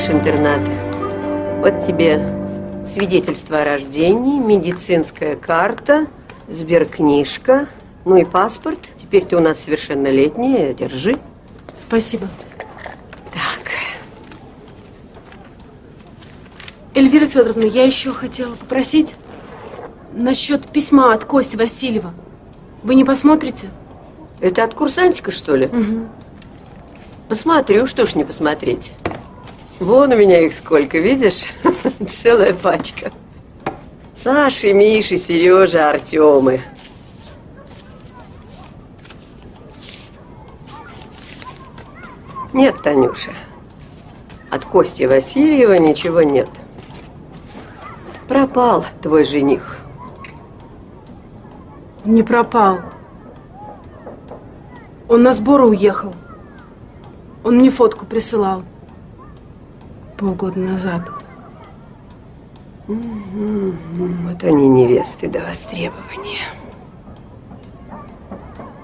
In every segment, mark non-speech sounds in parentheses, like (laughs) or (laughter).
Покидаешь интернат. Вот тебе свидетельство о рождении, медицинская карта, сберкнижка, ну и паспорт. Теперь ты у нас совершеннолетняя, держи. Спасибо. Так. Эльвира Федоровна, я еще хотела попросить насчет письма от Кости Васильева. Вы не посмотрите? Это от курсантика, что ли? Угу. Посмотрю, что ж не посмотреть. Вон у меня их сколько, видишь? (laughs) Целая пачка. Саши, Миши, Сережа, Артемы. Нет, Танюша. От Кости Васильева ничего нет. Пропал твой жених. Не пропал. Он на сборы уехал. Он мне фотку присылал полгода назад. Вот они невесты до востребования.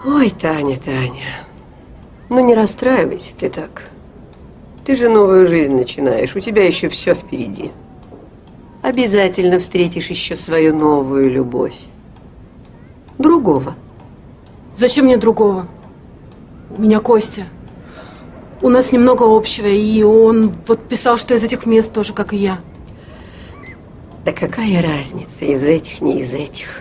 Ой, Таня, Таня, ну не расстраивайся ты так. Ты же новую жизнь начинаешь, у тебя еще все впереди. Обязательно встретишь еще свою новую любовь. Другого. Зачем мне другого? У меня Костя. У нас немного общего, и он вот писал, что из этих мест тоже, как и я. Да какая разница, из этих, не из этих.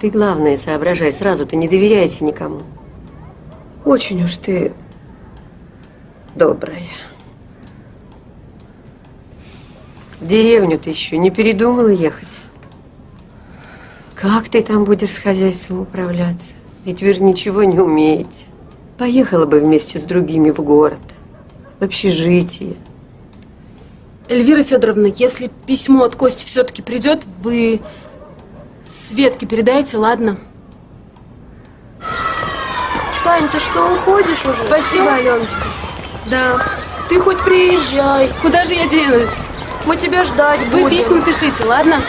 Ты, главное, соображай сразу, ты не доверяйся никому. Очень уж ты добрая. В деревню ты еще не передумала ехать? Как ты там будешь с хозяйством управляться? Ведь вы же ничего не умеете. Поехала бы вместе с другими в город, в общежитие. Эльвира Федоровна, если письмо от Кости все-таки придет, вы Светке передайте, ладно? Тань, ты что, уходишь уже? Спасибо, Аленочка. Да. Ты хоть приезжай. Куда же я денусь? Мы тебя ждать Вы будем. письма пишите, ладно?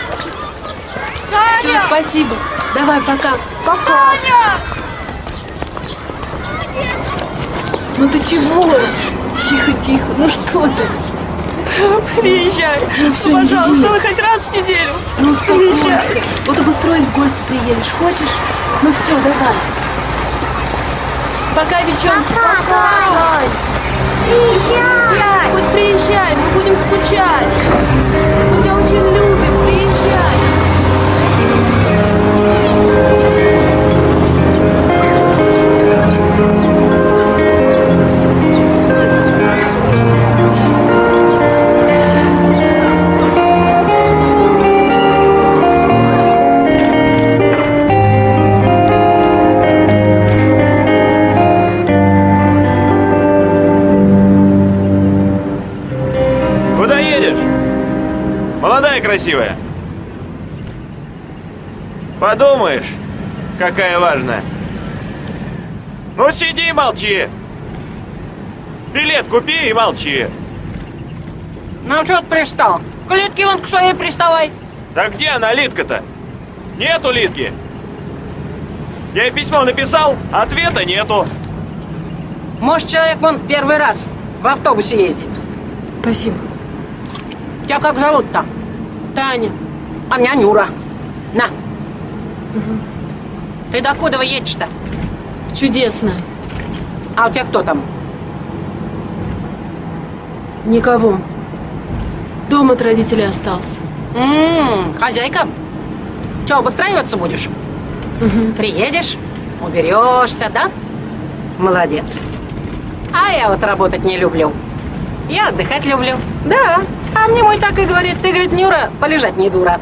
Таня! Все, спасибо. Давай, пока. Пока. Таня! Ну ты чего? Тихо, тихо. Ну что ты? Приезжай. Ну все, Пожалуйста, не ну хоть раз в неделю. Ну успокойся. Приезжай. Вот обустроить в гости приедешь. Хочешь? Ну все, давай. Пока, девчонки. Пока. Тань. Приезжай. Хоть приезжай, мы будем скучать. Мы тебя очень любим. Молодая красивая. Подумаешь, какая важная. Ну сиди и молчи. Билет купи и молчи. Ну что ты пристал? К Литке вон к своей приставай. Да где она, Литка-то? Нету Литки. Я ей письмо написал, ответа нету. Может, человек вон первый раз в автобусе ездит. Спасибо. Тебя как зовут-то? Таня, А меня Нюра. На. Ты докуда вы едешь-то? чудесная. А у тебя кто там? Никого. Дом от родителей остался. Ммм, хозяйка. Че, обустраиваться будешь? Приедешь, уберешься, да? Молодец. А я вот работать не люблю. Я отдыхать люблю. Да. А мне мой так и говорит, ты, говорит, Нюра, полежать не дура.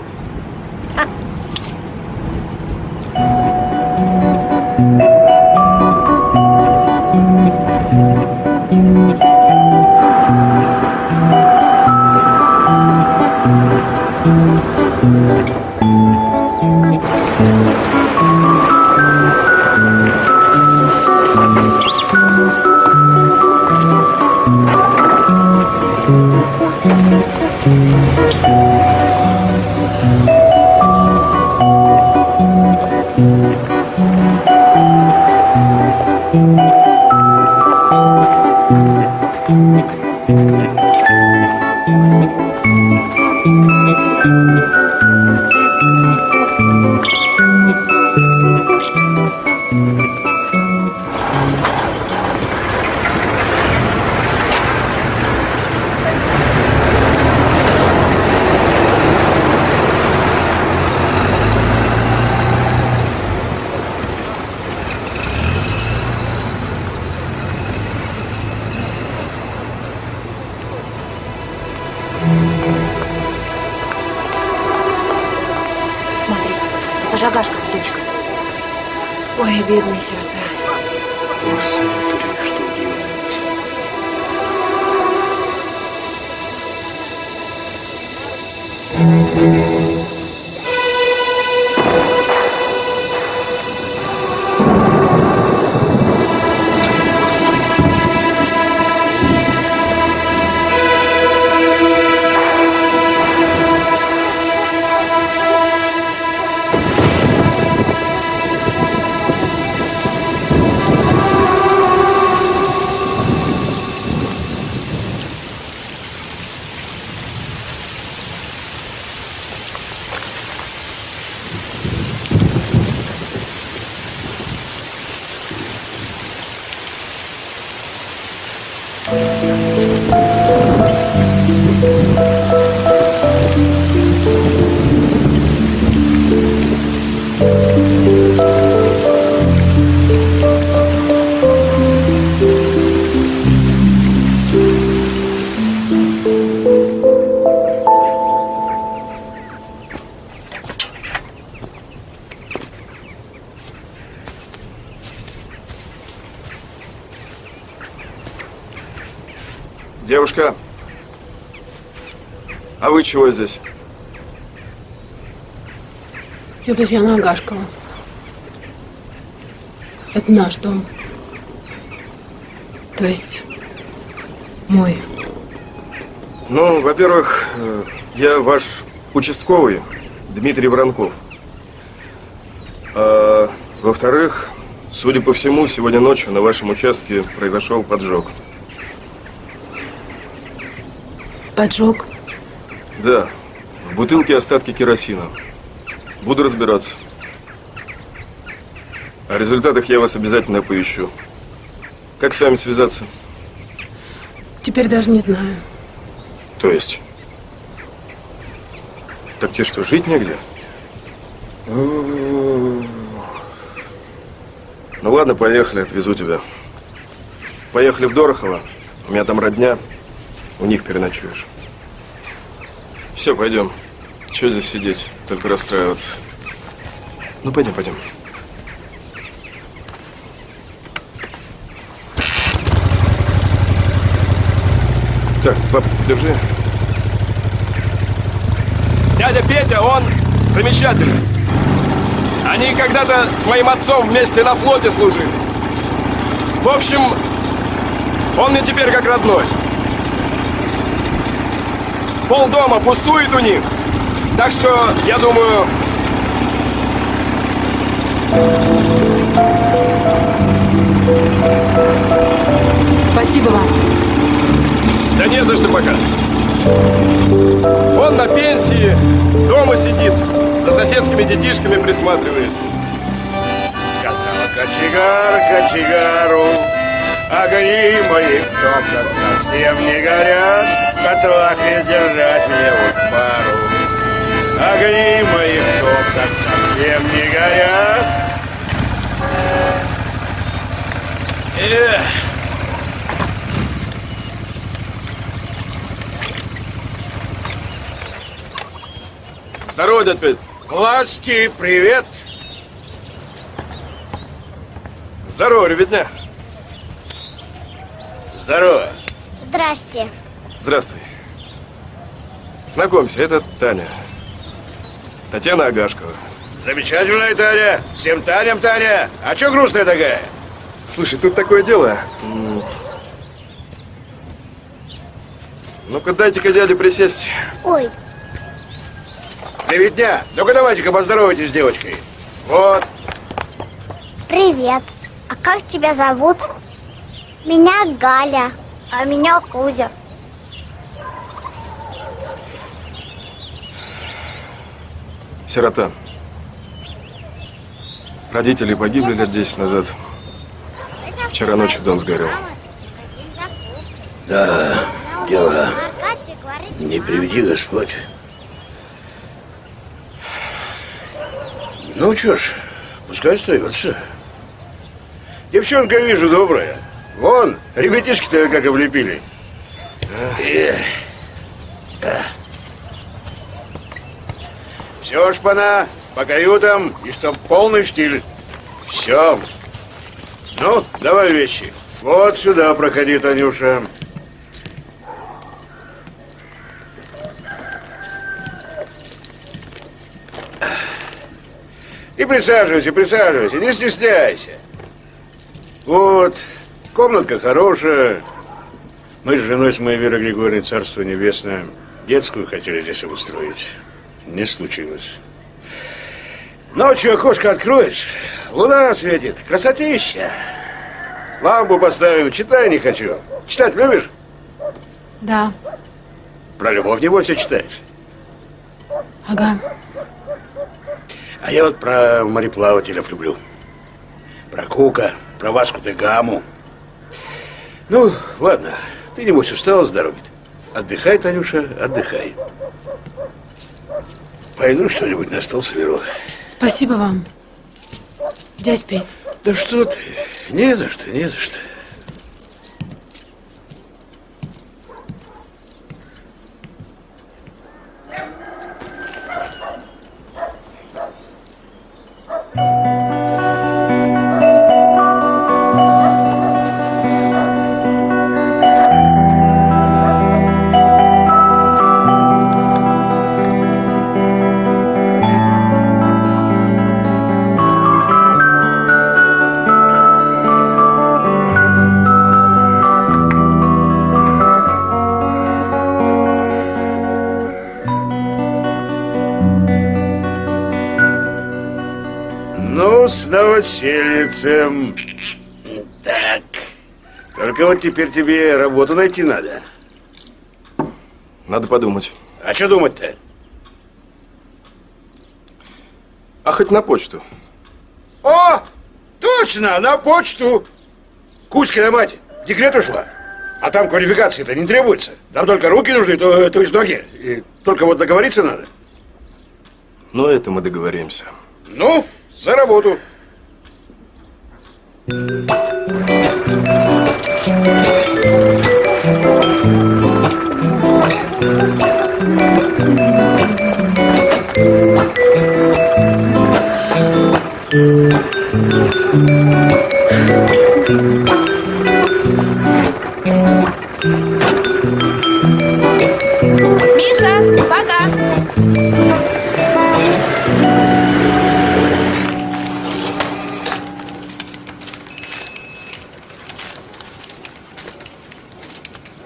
Чего здесь? Я Татьяна Агашкова. Это наш дом. То есть мой. Ну, во-первых, э, я ваш участковый, Дмитрий Воронков. А, во-вторых, судя по всему, сегодня ночью на вашем участке произошел поджог. Поджог. Да, в бутылке остатки керосина. Буду разбираться. О результатах я вас обязательно поищу. Как с вами связаться? Теперь даже не знаю. То есть? Так тебе что, жить негде? Ну ладно, поехали, отвезу тебя. Поехали в Дорохово. У меня там родня. У них переночуешь. Все, пойдем. Чего здесь сидеть? Только расстраиваться. Ну, пойдем, пойдем. Так, пап, держи. Дядя Петя, он замечательный. Они когда-то с моим отцом вместе на флоте служили. В общем, он мне теперь как родной. Пол дома пустует у них. Так что, я думаю... Спасибо вам. Да не за что пока. Он на пенсии, дома сидит, за соседскими детишками присматривает. Сказала кочегар кочегару, огни мои в топках совсем не горят, котлах не сдержать мне вот пару. Огни мои в топках совсем не горят. Эх. Здорово, дядь Петь. Власти, привет! Здорово, ребятня. Здорово. Здрасте. Здравствуй. Знакомься, это Таня. Татьяна Агашкова. Замечательная Таня. Всем Таням Таня. А чё грустная такая? Слушай, тут такое дело. Ну-ка, дайте-ка дяде присесть. Ой, Привет дня. Ну-ка давайте-ка поздоровайтесь с девочкой. Вот. привет. А как тебя зовут? Меня Галя. А меня Кузя. Сирота. Родители погибли лет 10 назад. Вчера ночью дом сгорел. Да, дела. Не приведи Господь. Ну что ж, пускай остается. Девчонка, вижу, добрая. Вон, ребятишки-то как облепили. Все, шпана, по каютам, и чтоб полный штиль. Все. Ну, давай вещи. Вот сюда проходи, Танюша. И присаживайся, присаживайся, не стесняйся. Вот, комнатка хорошая. Мы с женой с моей Верой Григорьевной, Царство Небесное, детскую хотели здесь обустроить. Не случилось. Ночью окошко откроешь, луна светит, красотища. Лампу поставим, читай не хочу. Читать любишь? Да, Про любовь не все читаешь. ага. А я вот про мореплавателя люблю. Про Кука, про Васку де Гаму. Ну, ладно, ты, небось, устала с дороги. Отдыхай, Танюша, отдыхай. Пойду что-нибудь на стол соберу. Спасибо вам. Дядь Петь. Да что ты, не за что, не за что. Только вот теперь тебе работу найти надо. Надо подумать. А что думать-то? А хоть на почту. О! Точно, на почту. Кузькина мать в декрет ушла. А там квалификации-то не требуется. Там только руки нужны, то, то есть ноги. И только вот договориться надо. Но это мы договоримся. Ну, за работу. Миша, пока.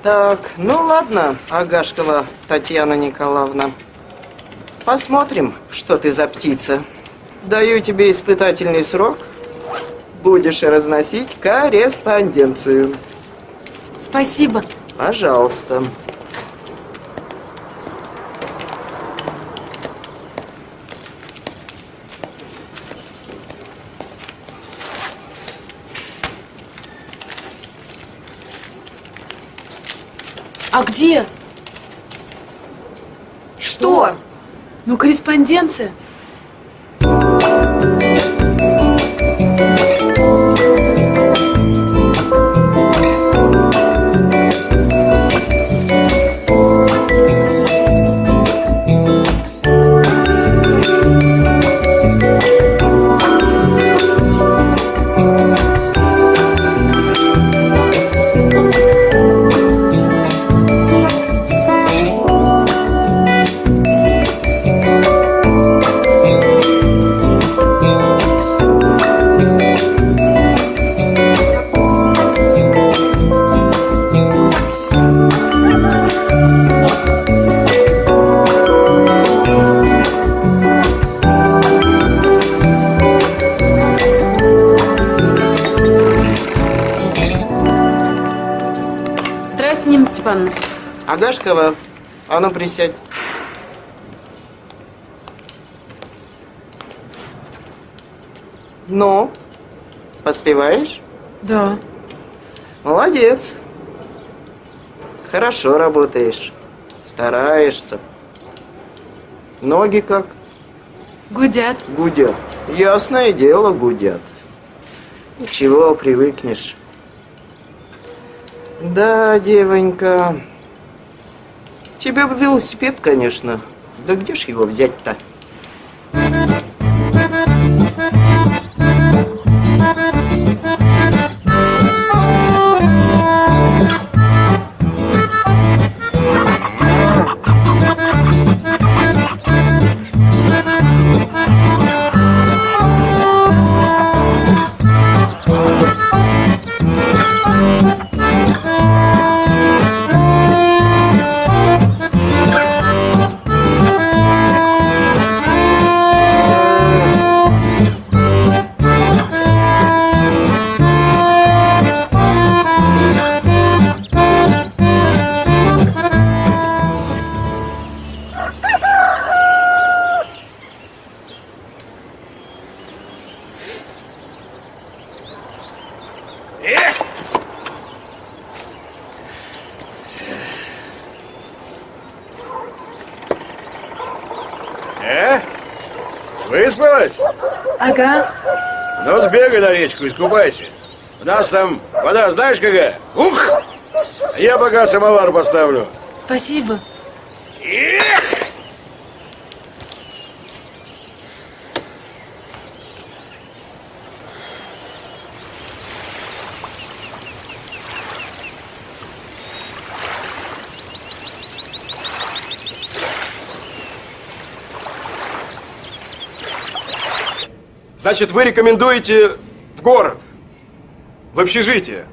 Так, ну ладно, Агашкова Татьяна Николаевна. Посмотрим, что ты за птица. Даю тебе испытательный срок. Будешь разносить корреспонденцию. Спасибо. Пожалуйста. А где? Что? Ну, корреспонденция. А ну присядь. Ну, поспеваешь? Да. Молодец. Хорошо работаешь. Стараешься. Ноги как? Гудят. Гудят. Ясное дело, гудят. Ничего, привыкнешь. Да, девонька. Тебе бы велосипед, конечно. Да где ж его взять-то? Сбегай на речку, искупайся. У нас там вода знаешь какая? Ух! Я пока самовар поставлю. Спасибо. Значит, вы рекомендуете в город, в общежитие.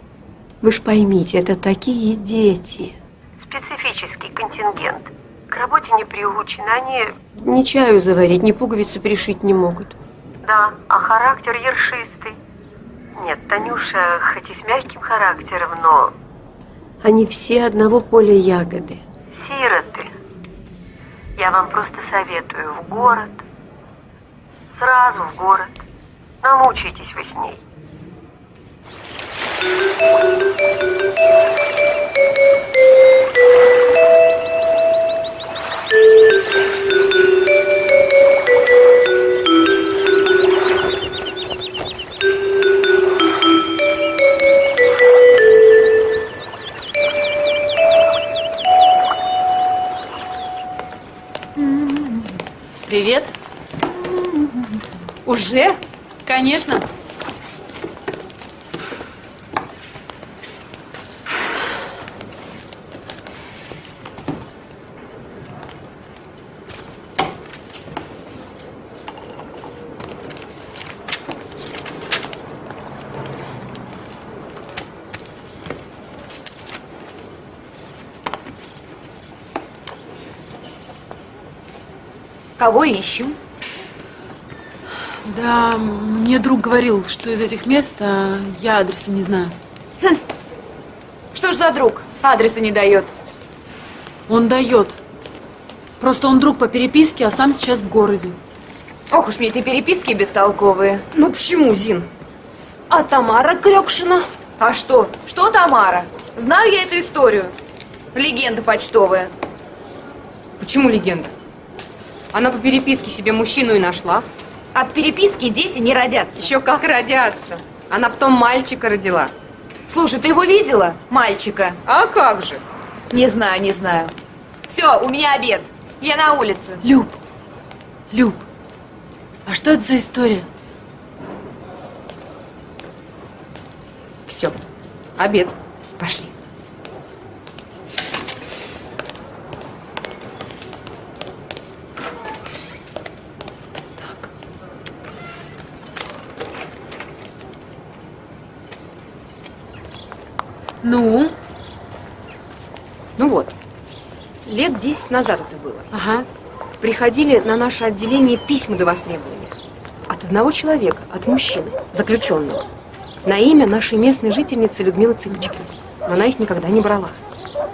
Вы ж поймите, это такие дети. Специфический контингент. К работе не приучены, они... Ни чаю заварить, ни пуговицы пришить не могут. Да, а характер ершистый. Нет, Танюша хоть и с мягким характером, но Они все одного поля ягоды. сироты. Я вам просто советую в город. Сразу в город. Намучаетесь вы с ней. Привет. Уже? Конечно. Кого ищем? Да, мне друг говорил, что из этих мест, а я адреса не знаю. Что ж за друг? Адреса не дает. Он дает. Просто он друг по переписке, а сам сейчас в городе. Ох уж мне эти переписки бестолковые. Ну почему, Зин? А Тамара Крёкшина? А что? Что Тамара? Знаю я эту историю. Легенда почтовая. Почему легенда? Она по переписке себе мужчину и нашла. От переписки дети не родятся. Еще как родятся. Она потом мальчика родила. Слушай, ты его видела, мальчика? А как же? Не знаю, не знаю. Все, у меня обед. Я на улице. Люб, Люб, а что это за история? Все. Обед. Пошли. Ну? Ну вот. Лет 10 назад это было. Ага. Приходили на наше отделение письма до востребования. От одного человека, от мужчины, заключенного. На имя нашей местной жительницы Людмилы Цыпочкиной. Но она их никогда не брала.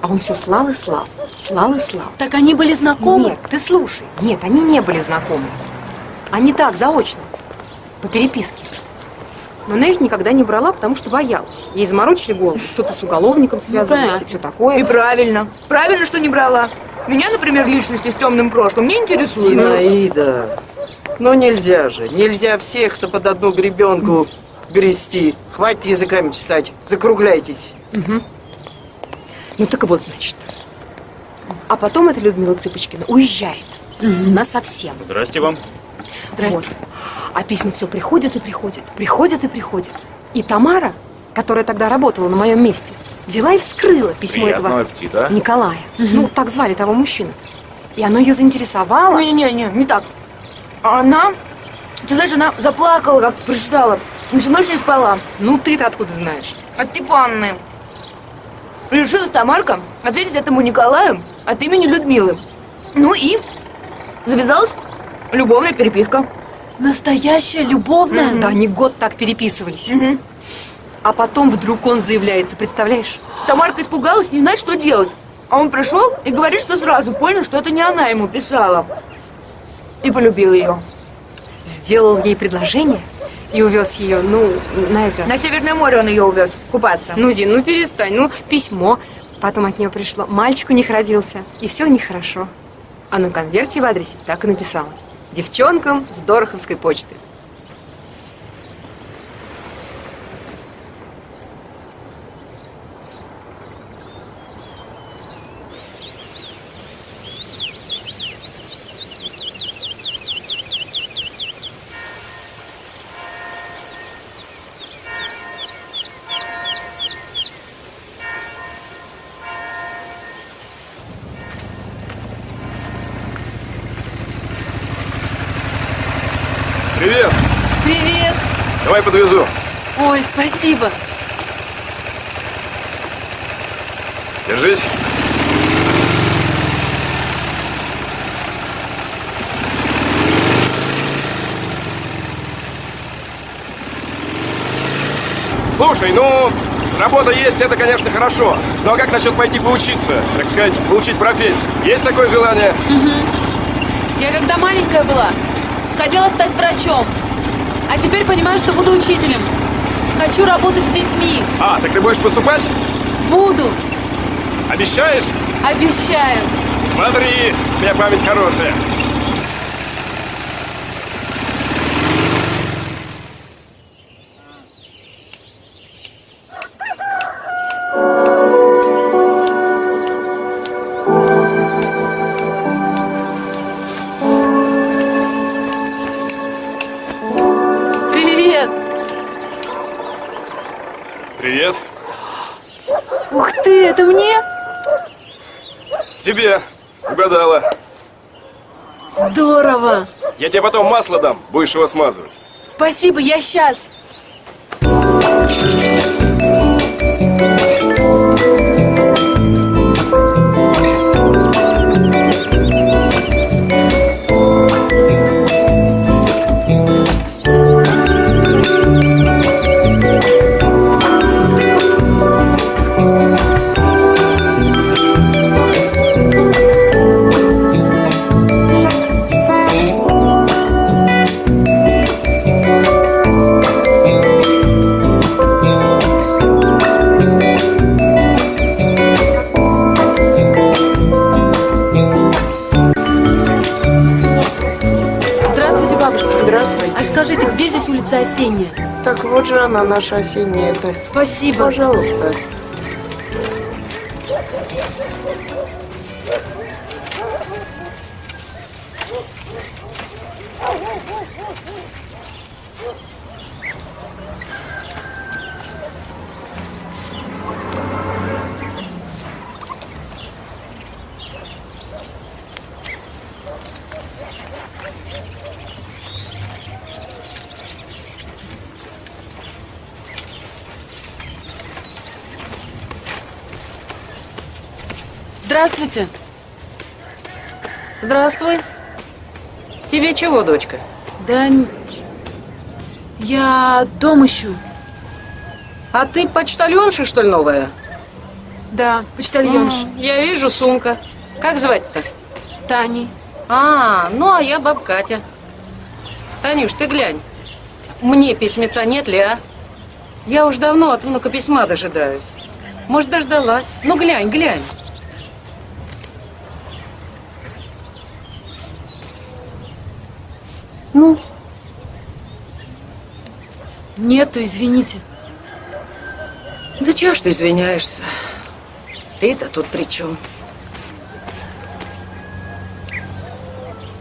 А он все слал и слал, слал и слал. Так они были знакомы? Нет, ты слушай. Нет, они не были знакомы. Они так, заочно, по переписке. Но она их никогда не брала, потому что боялась. Ей заморочили голову. Кто-то с уголовником связывался, понятно. все такое. И правильно. Правильно, что не брала. Меня, например, личности с темным прошлым не интересуют. Зинаида, ну нельзя же, нельзя всех, кто под одну гребенку грести. Хватит языками чесать, закругляйтесь. Ну так вот, значит. А потом эта Людмила Цыпочкина уезжает. На совсем. Здрасте вам. Вот. А письма все приходят и приходят, приходят и приходят. И Тамара, которая тогда работала на моем месте, взяла и вскрыла письмо Приятного этого аппетита. Николая. Ну, так звали того мужчину. И оно ее заинтересовало. Не-не-не, не так. Она, ты знаешь, она заплакала, как прочитала. И всю ночь не спала. Ну, ты-то откуда знаешь? От Степанны. Решилась Тамарка ответить этому Николаю от имени Людмилы. Ну и завязалась любовная переписка. Настоящая любовная? Да, они год так переписывались. Мгм. А потом вдруг он заявляется, представляешь? Тамарка испугалась, не знает, что делать. А он пришел и говорит, что сразу понял, что это не она ему писала. И полюбил ее. Сделал ей предложение и увез ее, ну, на это... На Северное море он ее увез купаться. Ну, Дин, ну перестань, ну, письмо. Потом от нее пришло, мальчик у них родился, и все у них хорошо. А на конверте в адресе так и написала. Девчонкам с Дороховской почты. Держись. Слушай, ну, работа есть, это, конечно, хорошо. Но как насчет пойти поучиться, так сказать, получить профессию? Есть такое желание? Я когда маленькая была, хотела стать врачом. А теперь понимаю, что буду учителем. Хочу работать с детьми. А, так ты будешь поступать? Буду. Обещаешь? Обещаю. Смотри, у меня память хорошая. Я тебе потом масло дам, будешь его смазывать. Спасибо, я сейчас. Улица Осенняя? Так вот же она, наша осенняя это. Спасибо. Пожалуйста. Здравствуй. Тебе чего, дочка? Да я дом ищу. А ты почтальонша, что ли, новая? Да, почтальонша. М, Я вижу, сумка. Как звать-то? Тани. А, ну а я баб Катя. Танюш, ты глянь. Мне письмеца нет ли, а? Я уж давно от внука письма дожидаюсь. Может, дождалась. Ну, глянь, глянь. Ну, Нету, извините. да чего ж ты извиняешься? Ты-то тут при чем?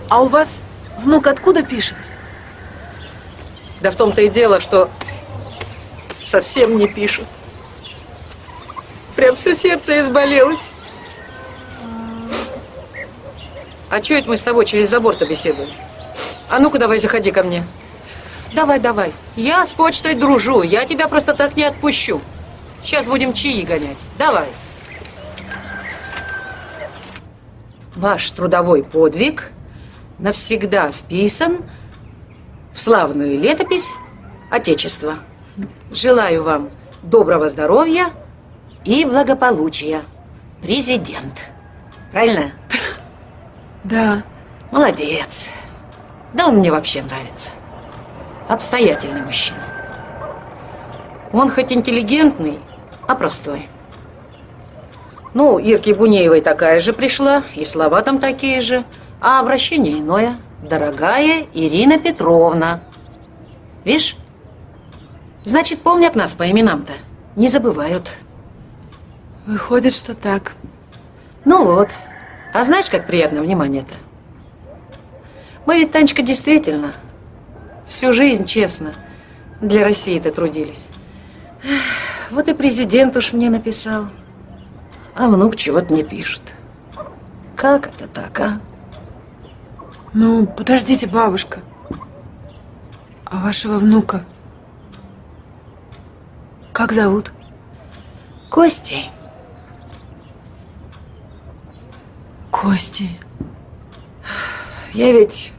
А у вас внук откуда пишет? Да в том-то и дело, что совсем не пишет. Прям все сердце изболелось. А чё это мы с тобой через забор-то беседуем? А ну-ка давай заходи ко мне. Давай, давай. Я с почтой дружу, я тебя просто так не отпущу. Сейчас будем чаи гонять. Давай. Ваш трудовой подвиг навсегда вписан в славную летопись Отечества. Желаю вам доброго здоровья и благополучия. Президент. Правильно? Да. Молодец. Да он мне вообще нравится. Обстоятельный мужчина. Он хоть интеллигентный, а простой. Ну, Ирке Бунеевой такая же пришла, и слова там такие же, а обращение иное. Дорогая Ирина Петровна. Видишь? Значит, помнят нас по именам-то. Не забывают. Выходит, что так. Ну вот. А знаешь, как приятно внимание-то? Мы ведь, Танечка, действительно всю жизнь честно для России-то трудились. Вот и президент уж мне написал. А внук чего-то не пишет. Как это так, а? Ну, подождите, бабушка. А вашего внука как зовут? Костей. Костей. Я ведь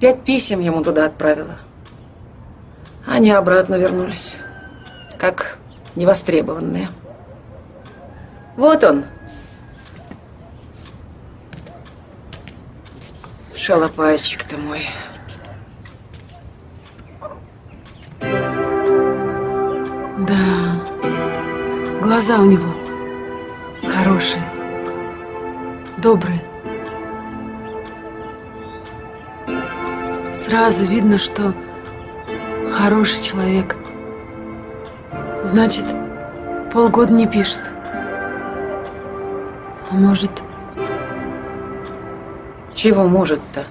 пять писем ему туда отправила. Они обратно вернулись. Как невостребованные. Вот он. Шалопайчик-то мой. Да. Глаза у него хорошие. Добрые. Сразу видно, что хороший человек. Значит, полгода не пишет. А может, Чего может-то?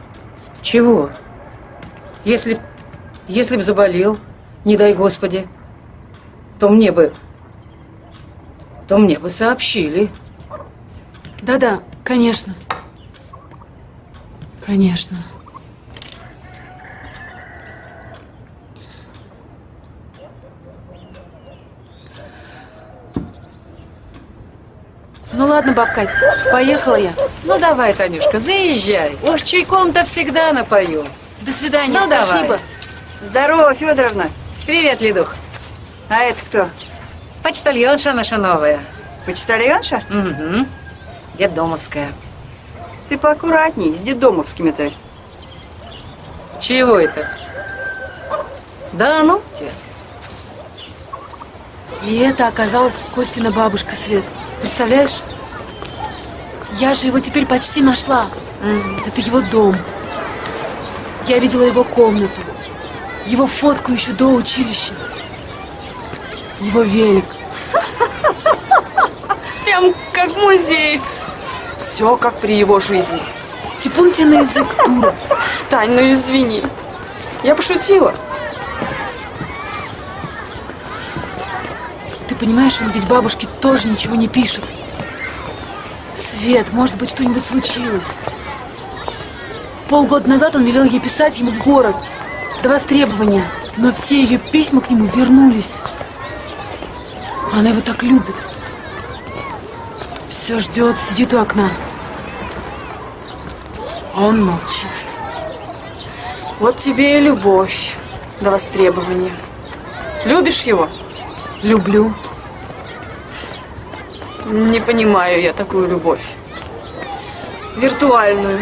Чего? Если, если б заболел, не дай Господи, то мне бы, то мне бы сообщили. Да-да, конечно. Конечно. Ладно, баб Кать, поехала я. Ну давай, Танюшка, заезжай. Уж чайком-то всегда напою. До свидания, Ну, давай. спасибо. Здорово, Федоровна. Привет, Лидух. А это кто? Почтальонша наша новая. Почтальонша? Угу. Детдомовская. Ты поаккуратней с детдомовскими-то. Чего это? Да ну тебе. И это оказалась Костина бабушка Свет. Представляешь? Я же его теперь почти нашла. Это его дом. Я видела его комнату, его фотку еще до училища, его велик. (laughs) Прям как в музее. Все как при его жизни. Типун тебе на язык, дура. (laughs) Тань, ну извини. Я пошутила. Ты понимаешь, он ведь бабушке тоже ничего не пишет. Свет, может быть, что-нибудь случилось. Полгода назад он велел ей писать ему в город. До востребования. Но все ее письма к нему вернулись. Она его так любит. Все ждет, сидит у окна. А он молчит. Вот тебе и любовь до востребования. Любишь его? Люблю. Не понимаю я такую любовь. Виртуальную.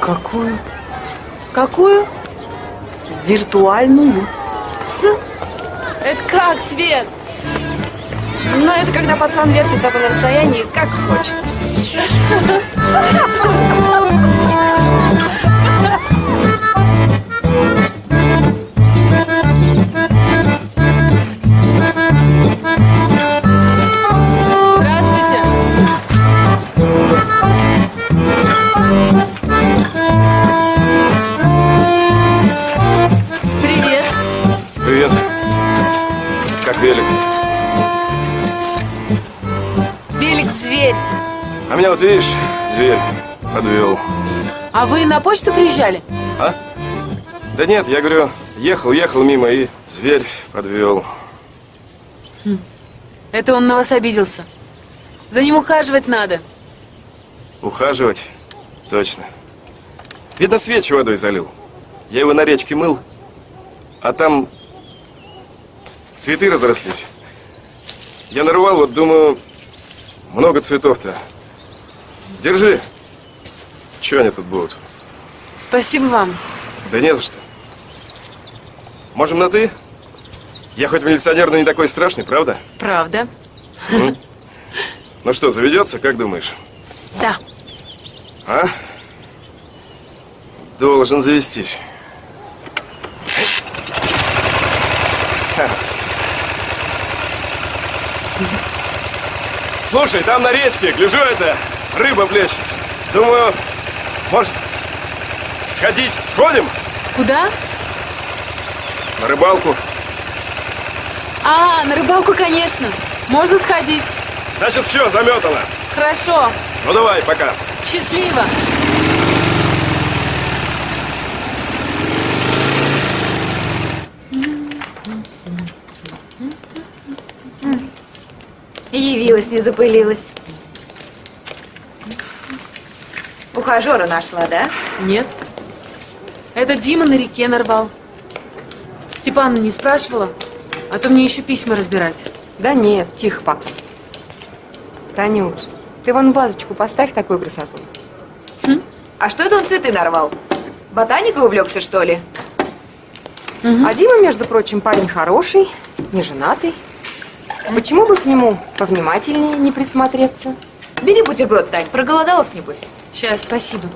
Какую? Какую? Виртуальную. Это как, Свет? Ну, это когда пацан вертит тобой на расстоянии, как хочет. Велик? Велик зверь. А меня вот видишь, зверь подвел. А вы на почту приезжали? А? Да нет, я говорю, ехал, ехал мимо и зверь подвел. Это он на вас обиделся. За ним ухаживать надо. Ухаживать? Точно. Видно, свечи водой залил. Я его на речке мыл, а там цветы разрослись. Я нарвал, вот думаю, много цветов-то. Держи. Че они тут будут? Спасибо вам. Да не за что. Можем на «ты»? Я хоть милиционер, но не такой страшный, правда? Правда? Ну что, заведется, как думаешь? Да. А? Должен завестись. Слушай, там на речке, гляжу это, рыба плещется. Думаю, может, сходить, сходим Куда? на рыбалку? А, на рыбалку, конечно. Можно сходить. Значит, все, заметано. Хорошо. Ну давай, пока. Счастливо. Явилась, не запылилась. Ухажера нашла, да? Нет. Это Дима на реке нарвал. Степана не спрашивала, а то мне еще письма разбирать. Да нет, тихо пока. Танюш, ты вон вазочку поставь такую красоту. А что это он цветы нарвал? Ботаникой увлекся, что ли? А Дима, между прочим, парень хороший, не женатый. Почему бы к нему повнимательнее не присмотреться? Бери бутерброд, Тань, проголодалась, небось? Сейчас, спасибо.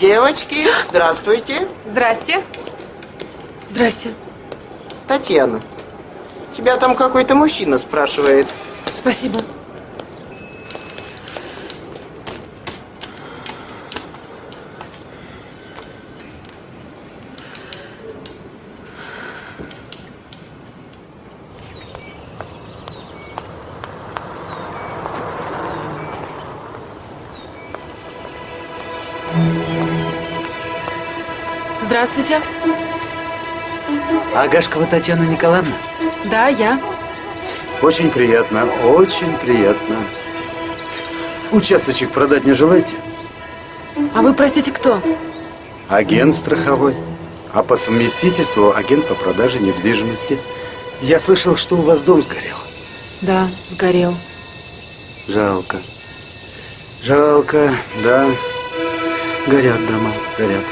Девочки, здравствуйте. Здрасте. Здрасте. Татьяна, тебя там какой-то мужчина спрашивает. Спасибо. Агашкова Татьяна Николаевна? Да, я. Очень приятно, очень приятно. Участочек продать не желаете? А вы, простите, кто? Агент страховой. А по совместительству агент по продаже недвижимости. Я слышал, что у вас дом сгорел. Да, сгорел. Жалко. Жалко, да. Горят дома, горят.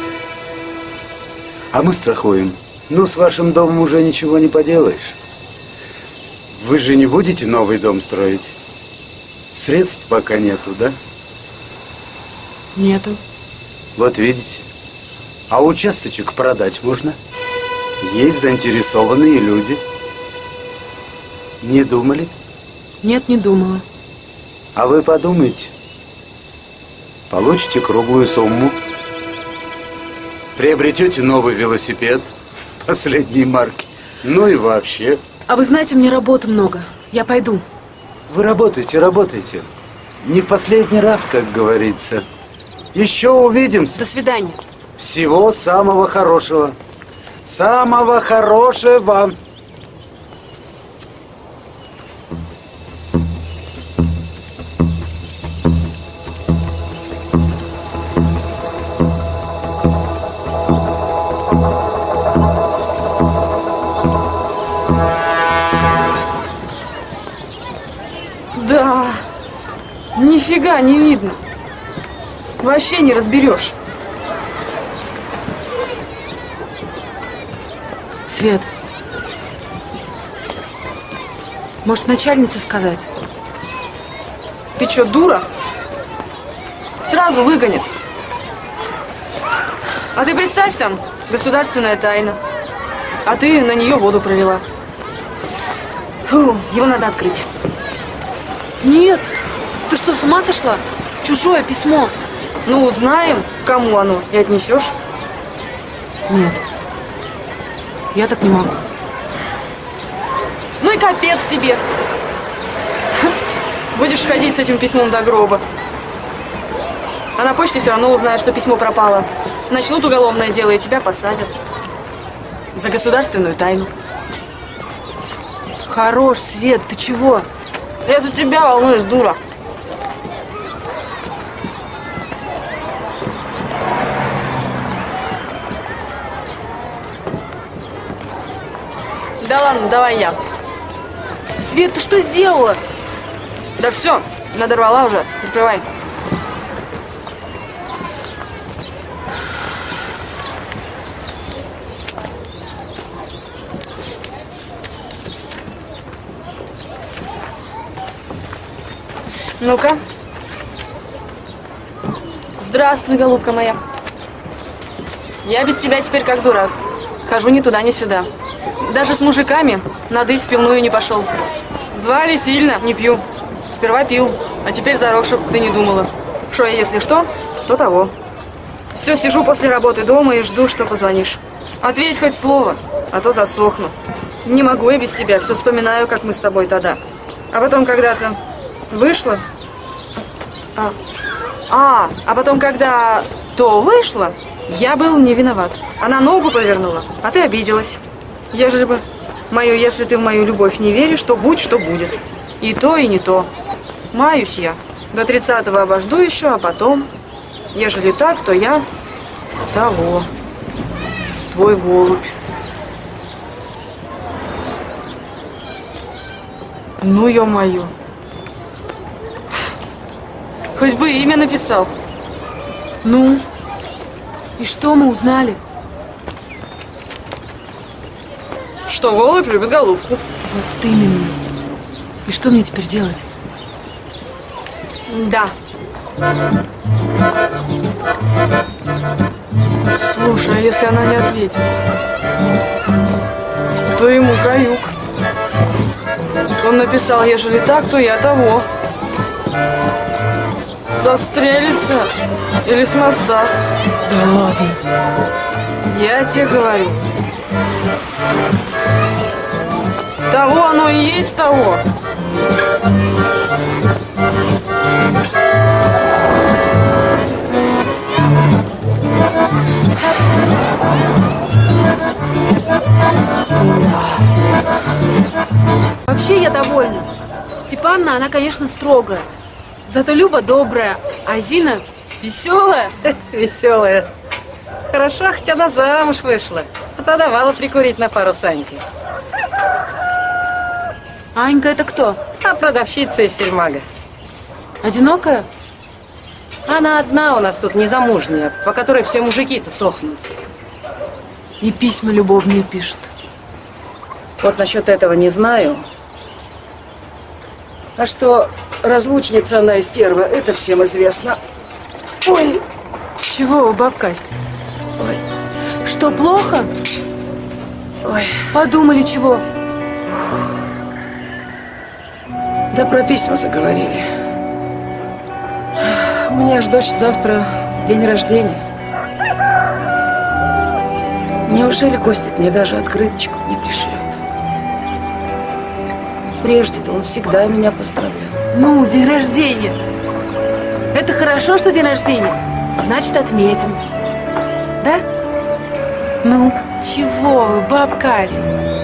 А мы страхуем. Ну, с вашим домом уже ничего не поделаешь. Вы же не будете новый дом строить? Средств пока нету, да? Нету. Вот видите. А участочек продать можно? Есть заинтересованные люди. Не думали? Нет, не думала. А вы подумайте. Получите круглую сумму. Приобретете новый велосипед последней марки. Ну и вообще. А вы знаете, у меня работы много. Я пойду. Вы работаете, работаете. Не в последний раз, как говорится. Еще увидимся. До свидания. Всего самого хорошего. Самого хорошего. Да. Не видно. Вообще не разберешь. Свет. Может, начальнице сказать? Ты что, дура? Сразу выгонят. А ты представь там, государственная тайна. А ты на нее воду пролила. Фу, его надо открыть. Нет. С ума сошла? Чужое письмо. Ну, узнаем, кому оно, и отнесешь. Нет. Я так не могу. Ну и капец тебе. Будешь ходить с этим письмом до гроба. А на почте все равно узнают, что письмо пропало. Начнут уголовное дело, и тебя посадят. За государственную тайну. Хорош, Свет, ты чего? Я за тебя волнуюсь, дура. Да ладно, давай я. Свет, ты что сделала? Да все, надорвала уже. Открывай. Ну-ка. Здравствуй, голубка моя. Я без тебя теперь как дурак. Хожу ни туда, ни сюда. Даже с мужиками надысь в пивную не пошел. Звали сильно, не пью. Сперва пил, а теперь зарок, чтоб ты не думала. Что я, если что, то того. Все, сижу после работы дома и жду, что позвонишь. Ответь хоть слово, а то засохну. Не могу я без тебя, все вспоминаю, как мы с тобой тогда. А потом когда-то вышла. А, а, а потом, когда то вышло, я был не виноват. Она ногу повернула, а ты обиделась. Ежели бы мою, если ты в мою любовь не веришь, то будь что будет. И то, и не то. Маюсь я. До тридцатого обожду еще, а потом, ежели так, то я того. Твой голубь. Ну, ё-моё. Хоть бы имя написал. Ну? И что мы узнали? Что голубь любит голубку. Вот именно. И что мне теперь делать? Да. Слушай, а если она не ответит? То ему каюк. Он написал, ежели так, то я того. Застрелится или с моста. Да ладно. Я тебе говорю. Того оно и есть того. Вообще я довольна. Степанна, она, конечно, строгая. Зато Люба добрая, а Зина веселая. (laughs) Веселая. Хорошо, хоть она замуж вышла. А то давала прикурить на пару Саньки. Анька это кто? А продавщица из сельмага. Одинокая? Она одна у нас тут незамужняя, по которой все мужики-то сохнут. И письма любовные пишут. Вот насчет этого не знаю. А что разлучница она и стерва, это всем известно. Ой, чего вы, бабка? Ой. Что, плохо? Ой. Подумали чего? Да про письма заговорили. У меня ж дочь завтра день рождения. Неужели Костик мне даже открыточку не пришлет? Прежде-то он всегда меня поздравлял. Ну, день рождения. Это хорошо, что день рождения. Значит, отметим. Да? Ну, чего вы, бабка Катя?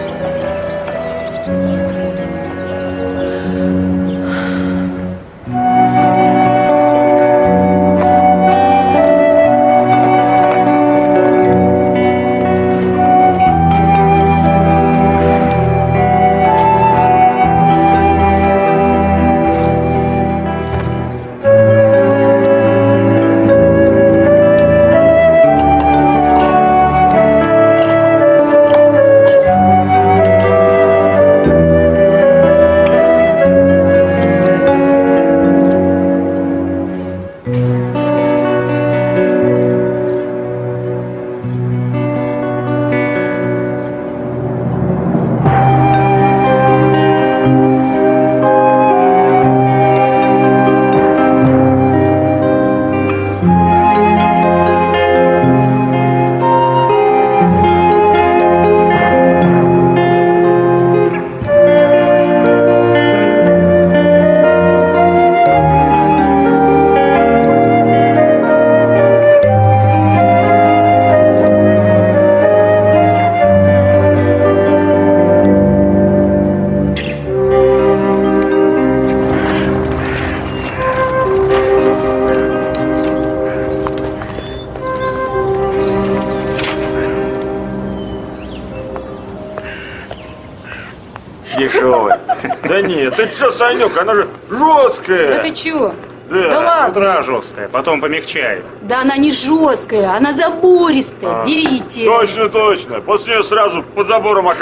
Санек, она же жесткая. Да ты чего? Да, Да С ладно. утра жесткая, потом помягчает. Да она не жесткая, она забористая. А, Берите. Точно, точно. После нее сразу под забором (laughs)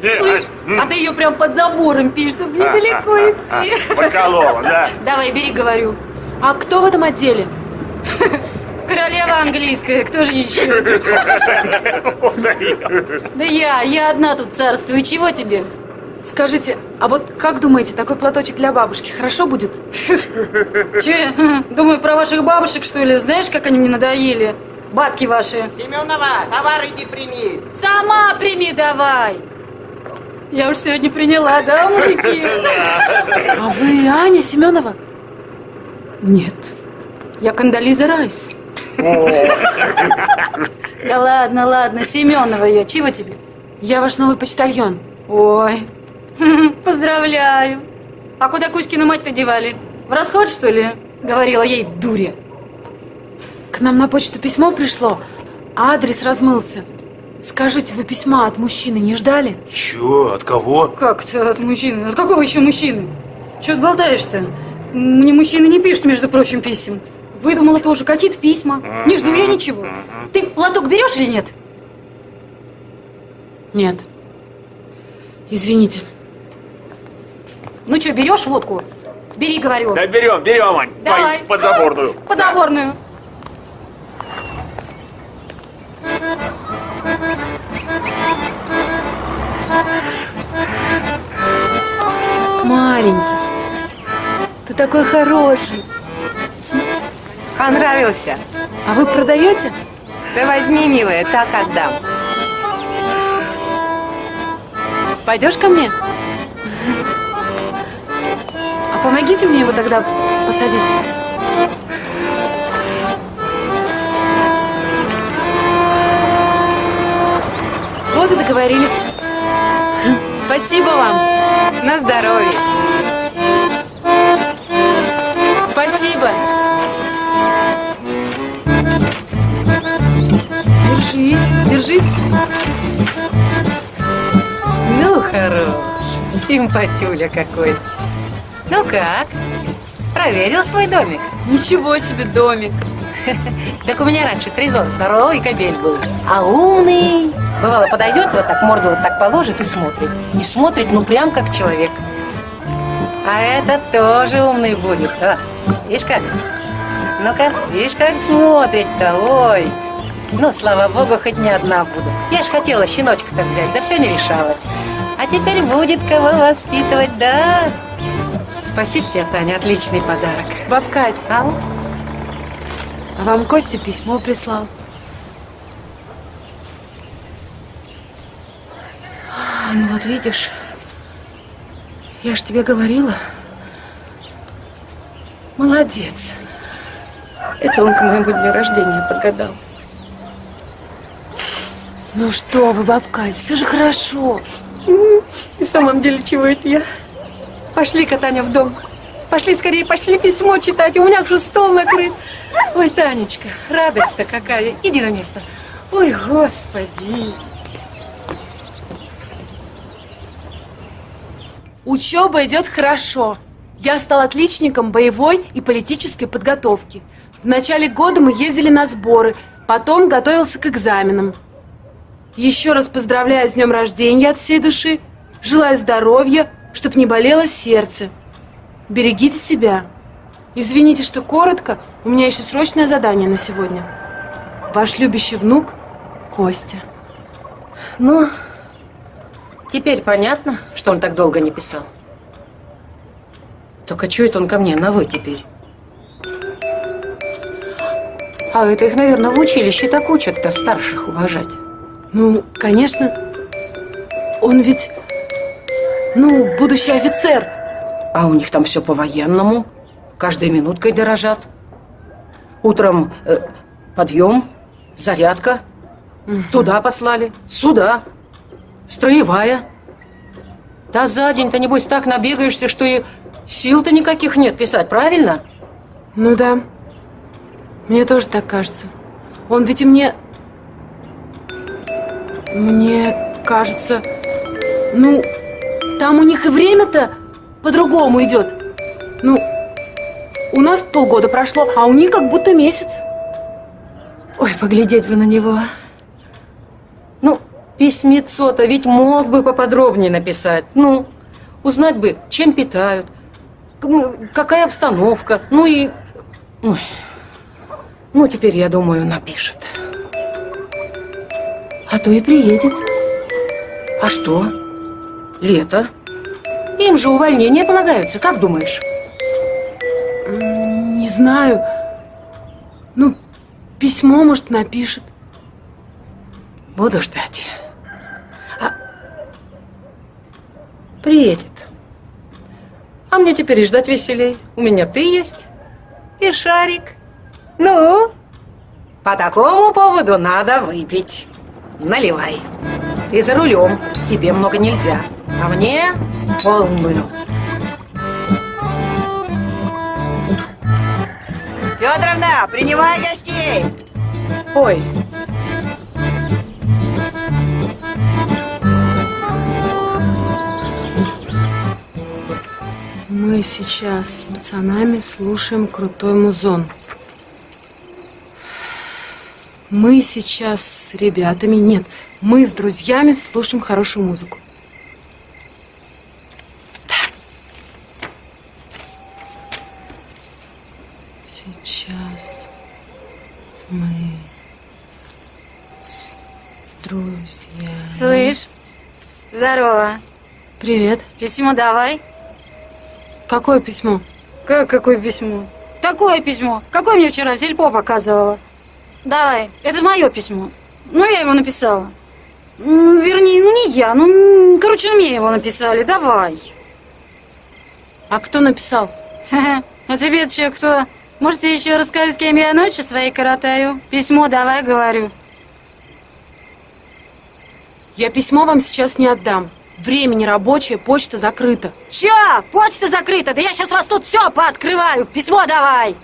Слышь, м, а ты ее прям под забором пишешь, чтобы недалеко а, идти. Проколола, да? (laughs) Давай, бери, говорю. А кто в этом отделе? (laughs) Королева английская, кто же еще? Да я, я одна тут царствую. Чего тебе? Скажите, а вот как думаете, такой платочек для бабушки хорошо будет? (laughs) Че, (laughs) думаю про ваших бабушек, что ли? Знаешь, как они мне надоели? Бабки ваши. Семенова, товар иди прими. Сама прими давай. Я уж сегодня приняла, да, мужики? А вы Аня Семенова? Нет. Я Кандализа Райс. Да ладно, ладно, Семенова я. Чего тебе? Я ваш новый почтальон. Ой, поздравляю. А куда Кузькину мать-то девали? В расход, что ли? Говорила ей дуря. К нам на почту письмо пришло, а адрес размылся. Скажите, вы письма от мужчины не ждали? Чё? От кого? Как это от мужчины? От какого еще мужчины? Чего ты болтаешь-то? Мне мужчины не пишут, между прочим, писем. Выдумала тоже какие-то письма. Не жду я ничего. Ты платок берешь или нет? Нет. Извините. Берешь водку? Бери, говорю. Да берем, берем, Ань. Давай. Под заборную. (laughs) Подзаборную. Маленький. Ты такой хороший. Понравился? А вы продаете? Да возьми, милая, так отдам. Пойдешь ко мне? Помогите мне его тогда посадить. Вот и договорились. Спасибо вам. На здоровье. Спасибо. Держись, держись. Ну, хорош. Симпатюля какой. Ну как? Проверил свой домик? Ничего себе домик. Так у меня раньше трезор здоровый кобель был, а умный. Бывало, подойдет, вот так морду вот так положит и смотрит. И смотрит, ну, прям как человек. А этот тоже умный будет. А, видишь как? Ну-ка, видишь, как смотрит-то, ой. Ну, слава богу, хоть не одна буду. Я ж хотела щеночка-то взять, да все не решалось. А теперь будет кого воспитывать, да? Спасибо тебе, Таня, отличный подарок. Баб Кать, Ау. а вам Костя письмо прислал. А, Ну вот видишь, я ж тебе говорила. Молодец. Это он к моему дню рождения подгадал. Ну что вы, бабка, все же хорошо. В самом деле, чего это я? Пошли, Таня, в дом. Пошли скорее, пошли письмо читать. У меня уже стол накрыт. Ой, Танечка, радость-то какая. Иди на место. Ой, господи. Учеба идет хорошо. Я стал отличником боевой и политической подготовки. В начале года мы ездили на сборы, потом готовился к экзаменам. Еще раз поздравляю с днем рождения от всей души. Желаю здоровья, чтоб не болело сердце. Берегите себя. Извините, что коротко, у меня еще срочное задание на сегодня. Ваш любящий внук Костя. Ну, теперь понятно, что он так долго не писал. Только это он ко мне на «вы» теперь? А это их, наверное, в училище так учат-то старших уважать. Ну, конечно. Он ведь, ну, будущий офицер. А у них там все по-военному. Каждой минуткой дорожат. Утром э, подъем, зарядка. Туда послали, сюда. Строевая. Да за день-то, небось, так набегаешься, что и сил-то никаких нет писать, правильно? Ну да. Мне тоже так кажется. Он ведь и мне... Мне кажется... Ну, там у них и время-то по-другому идет. Ну, у нас полгода прошло, а у них как будто месяц. Ой, поглядеть бы на него. Ну, письмецо-то ведь мог бы поподробнее написать. Ну, узнать бы, чем питают, какая обстановка. Ну и... Ой. Ну, теперь, я думаю, напишет. А то и приедет. А что? Лето. Им же увольнения полагаются, как думаешь? Не знаю. Ну, письмо, может, напишет. Буду ждать. А... Приедет. А мне теперь и ждать веселей. У меня ты есть и шарик. Ну, по такому поводу надо выпить. Наливай. Ты за рулем, тебе много нельзя. А мне полную. Федоровна, принимай гостей! Ой. Мы сейчас с пацанами слушаем крутой музон. Мы сейчас с ребятами, нет, мы с друзьями слушаем хорошую музыку. Сейчас мы с друзьями. Слышь, здорово. Привет. Письмо давай. Какое письмо? Как какое письмо? Такое письмо. Какое мне вчера Зельпо показывала. Давай, это мое письмо. Ну, я его написала. Ну, вернее, ну не я, ну, короче, мне его написали, давай. А кто написал? (laughs) А тебе что, кто? Можете еще рассказать, с кем я ночи свои коротаю? Письмо давай, говорю. Я письмо вам сейчас не отдам. Время не рабочее, почта закрыта. Чё? Почта закрыта? Да я сейчас вас тут все пооткрываю. Письмо давай.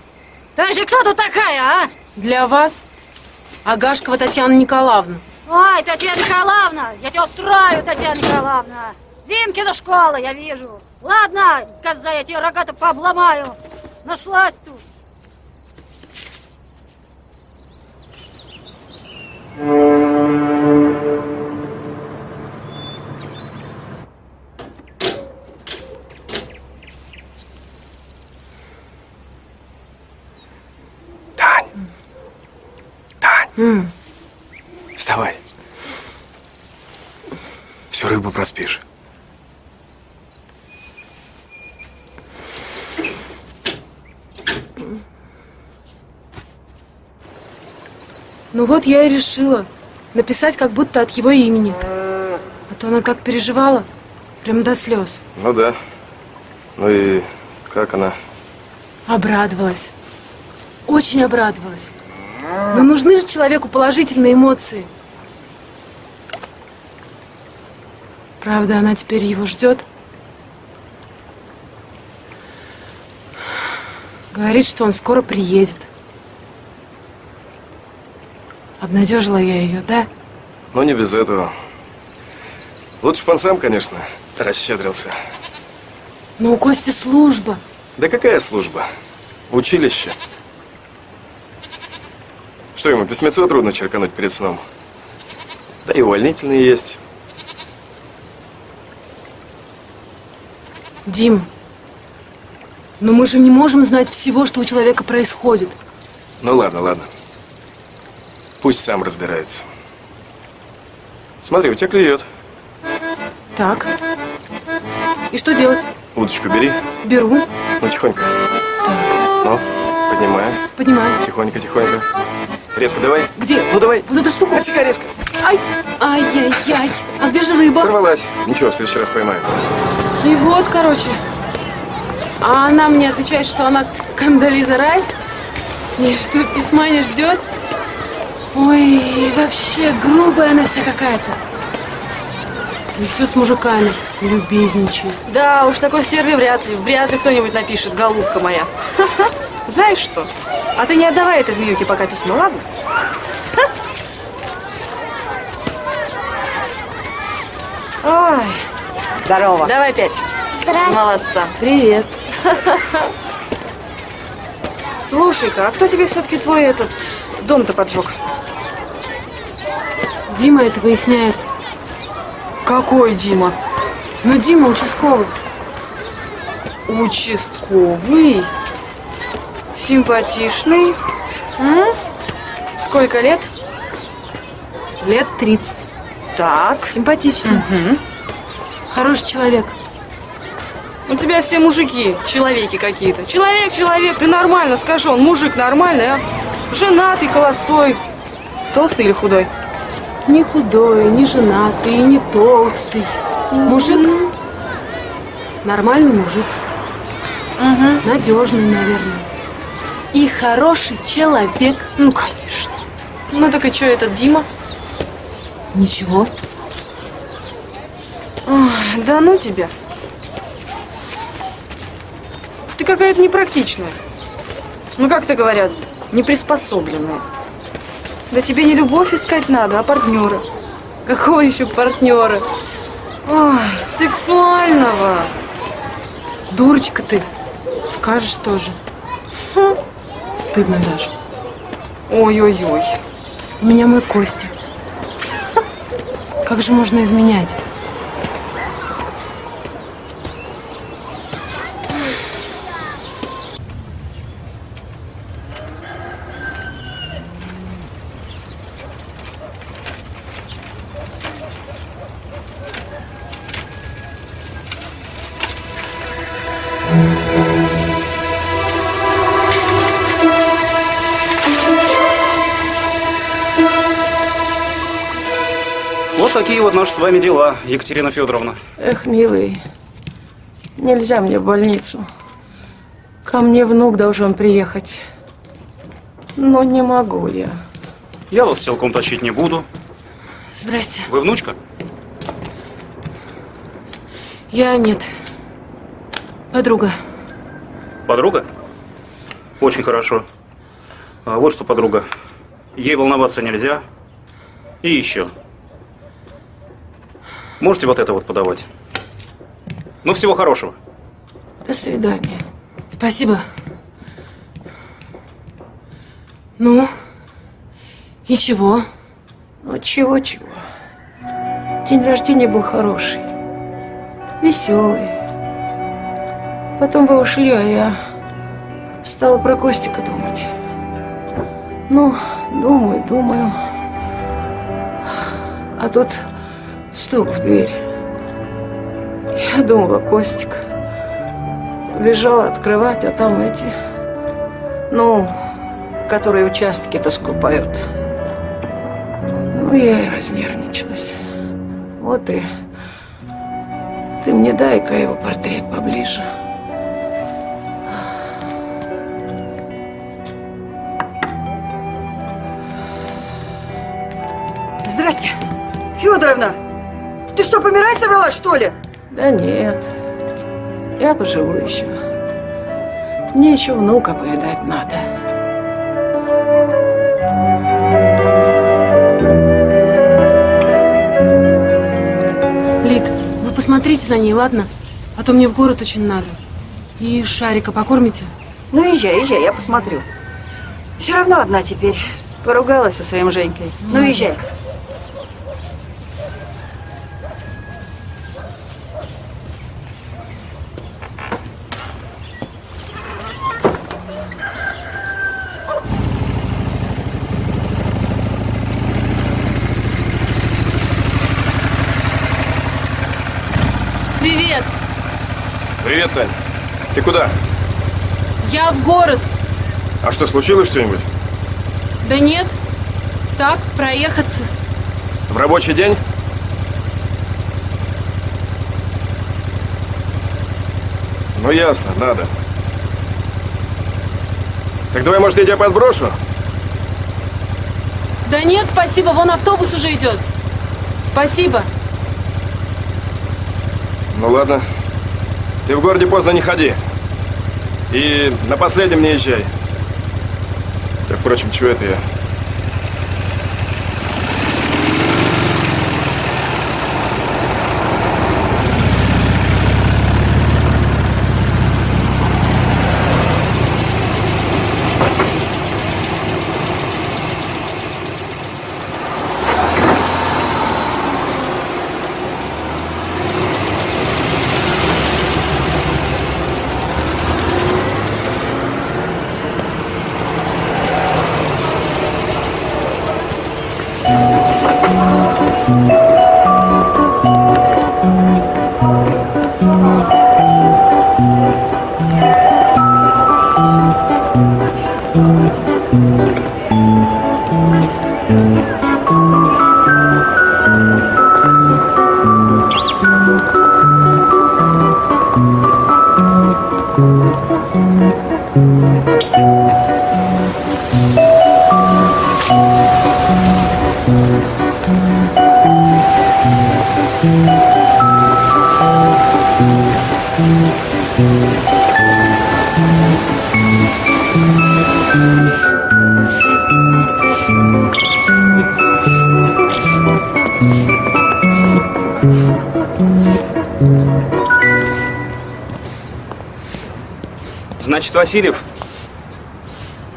Ты же кто тут такая, а? Для вас Агашкова Татьяна Николаевна. Ой, Татьяна Николаевна, я тебя устрою, Татьяна Николаевна. Зинкина школа, я вижу. Ладно, коза, я тебе рога-то пообломаю. Нашлась тут. Тань! Тань! М, Вставай. Всю рыбу проспишь. Ну вот я и решила написать как будто от его имени. А то она так переживала, прям до слез. Ну да. Ну и как она? Обрадовалась. Очень обрадовалась. Но нужны же человеку положительные эмоции. Правда, она теперь его ждет. Говорит, что он скоро приедет. Обнадежила я ее, да? Ну не без этого. Лучше бы он сам, конечно, расщедрился. Но у Кости служба. Да какая служба? Училище. Что ему, письмецо трудно черкануть перед сном? Да и увольнительные есть. Дим, но мы же не можем знать всего, что у человека происходит. Ну ладно, ладно. Пусть сам разбирается. Смотри, у тебя клюет. Так. И что делать? Удочку бери. Беру. Ну, тихонько. Ну, поднимаем. Поднимаю. Тихонько, тихонько. Резко давай. Где? Ну давай. Вот эту штуку. Отсекай резко. Ай, ай-яй-яй. А где же рыба? Сорвалась. Ничего, в следующий раз поймаю. И вот, короче. А она мне отвечает, что она Кандализа Райс. И что письма не ждет. Ой, вообще грубая она вся какая-то. И все с мужиками. Любезничает. Да, уж такой стерви вряд ли. Вряд ли кто-нибудь напишет, голубка моя. Знаешь что? А ты не отдавай этой змеюке пока письмо, ладно? Ой. Здорово. Давай пять. Здрасте. Молодца. Привет. (laughs) Слушай-ка, а кто тебе все-таки твой этот дом-то поджег? Дима это выясняет. Какой Дима? Ну, Дима участковый. Участковый. Симпатичный. М? Сколько лет? Лет 30. Так. Симпатичный. Хороший человек. У тебя все мужики, человеки какие-то. Человек, человек, ты нормально, скажи, он мужик нормальный, а? Женатый, холостой. Толстый или худой? Не худой, не женатый, не толстый. Мужик. Нормальный мужик. Надежный, наверное. И хороший человек. Ну, конечно. Ну так и что этот Дима? Ничего. Ой, да ну тебя. Ты какая-то непрактичная. Ну, как то говорят, неприспособленная. Да тебе не любовь искать надо, а партнера. Какого еще партнера? Ой, сексуального. Дурочка ты. Скажешь тоже. Стыдно даже. Ой-ой-ой. У меня мой Костя. Как же можно изменять? С вами дела, Екатерина Федоровна. Эх, милый, нельзя мне в больницу. Ко мне внук должен приехать. Но не могу я. Я вас силком тащить не буду. Здрасте. Вы внучка? Я нет. Подруга. Подруга? Очень хорошо. А вот что, подруга. Ей волноваться нельзя. И еще. Можете вот это вот подавать. Ну, всего хорошего. До свидания. Спасибо. Ну, и чего? Ну, чего-чего. День рождения был хороший. Веселый. Потом вы ушли, а я стала про Костика думать. Ну, думаю, думаю. А тут стук в дверь. Я думала, Костик. Лежала открывать, а там эти... Ну, которые участки-то скупают. Ну, я и разнервничалась. Вот и... Ты мне дай-ка его портрет поближе. Здрасте. Федоровна, ты что, помирать собралась, что ли? Да нет, я поживу еще. Мне еще внука повидать надо. Лид, вы посмотрите за ней, ладно? А то мне в город очень надо. И Шарика покормите? Ну, езжай, езжай, я посмотрю. Все равно одна теперь. Поругалась со своим Женькой. Ну, езжай. Привет! Привет, Тань. Ты куда? Я в город. А что, случилось что-нибудь? Да нет. Так, проехаться. В рабочий день? Ну, ясно, надо. Так давай, может, я тебя подброшу? Да нет, спасибо, вон автобус уже идет. Спасибо. Ну, ладно. Ты в городе поздно не ходи. И на последнем не езжай. Да, впрочем, чего это я? Значит, Васильев,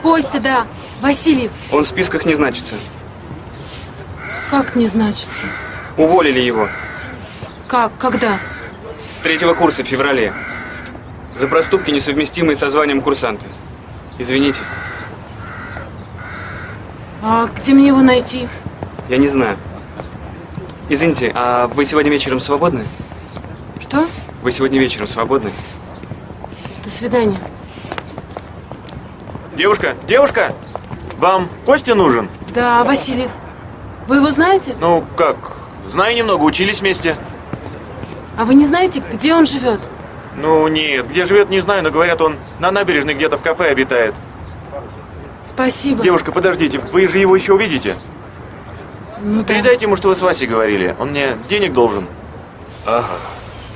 Костя, да. Васильев. он в списках не значится. Как не значится? Уволили его Как? Когда? с третьего курса в феврале. За проступки, несовместимые со званием курсанта. Извините, А где мне его найти? я не знаю. Извините, а вы сегодня вечером свободны? Что? Вы сегодня вечером свободны? До свидания. Девушка, девушка, вам Костя нужен? Да, Васильев. Вы его знаете? Ну, как, знаю немного, учились вместе. А вы не знаете, где он живет? Ну, нет, где живет, не знаю, но говорят, он на набережной где-то в кафе обитает. Спасибо. Девушка, подождите, вы же его еще увидите. Ну да. Передайте ему, что вы с Васей говорили. Он мне денег должен. Ага.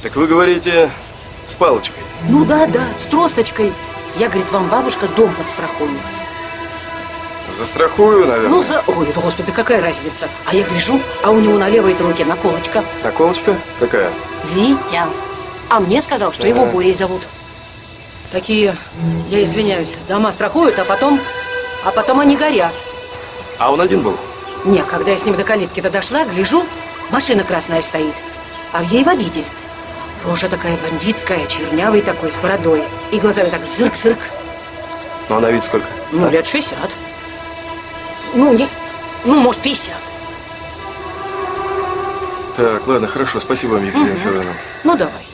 Так вы говорите с палочкой. Ну да, да, с тросточкой. Я, говорит, вам бабушка дом подстрахую. Застрахую, наверное. Ну, за... Ой, это, господи, какая разница? А я гляжу, а у него на левой руке наколочка. Наколочка? Какая? Витя. А мне сказал, что его Борей зовут. Такие, я извиняюсь, дома страхуют, а потом... А потом они горят. А он один был? Не, когда я с ним до калитки-то дошла, гляжу, машина красная стоит, а в ей водитель. Рожа такая бандитская, чернявый такой, с бородой. И глазами так зырк-зырк. Ну, а на вид сколько? Ну, лет 60. Ну, не, ну, может, 50. Так, ладно, хорошо, спасибо вам, Екатерина Федоровна. Ну, давай.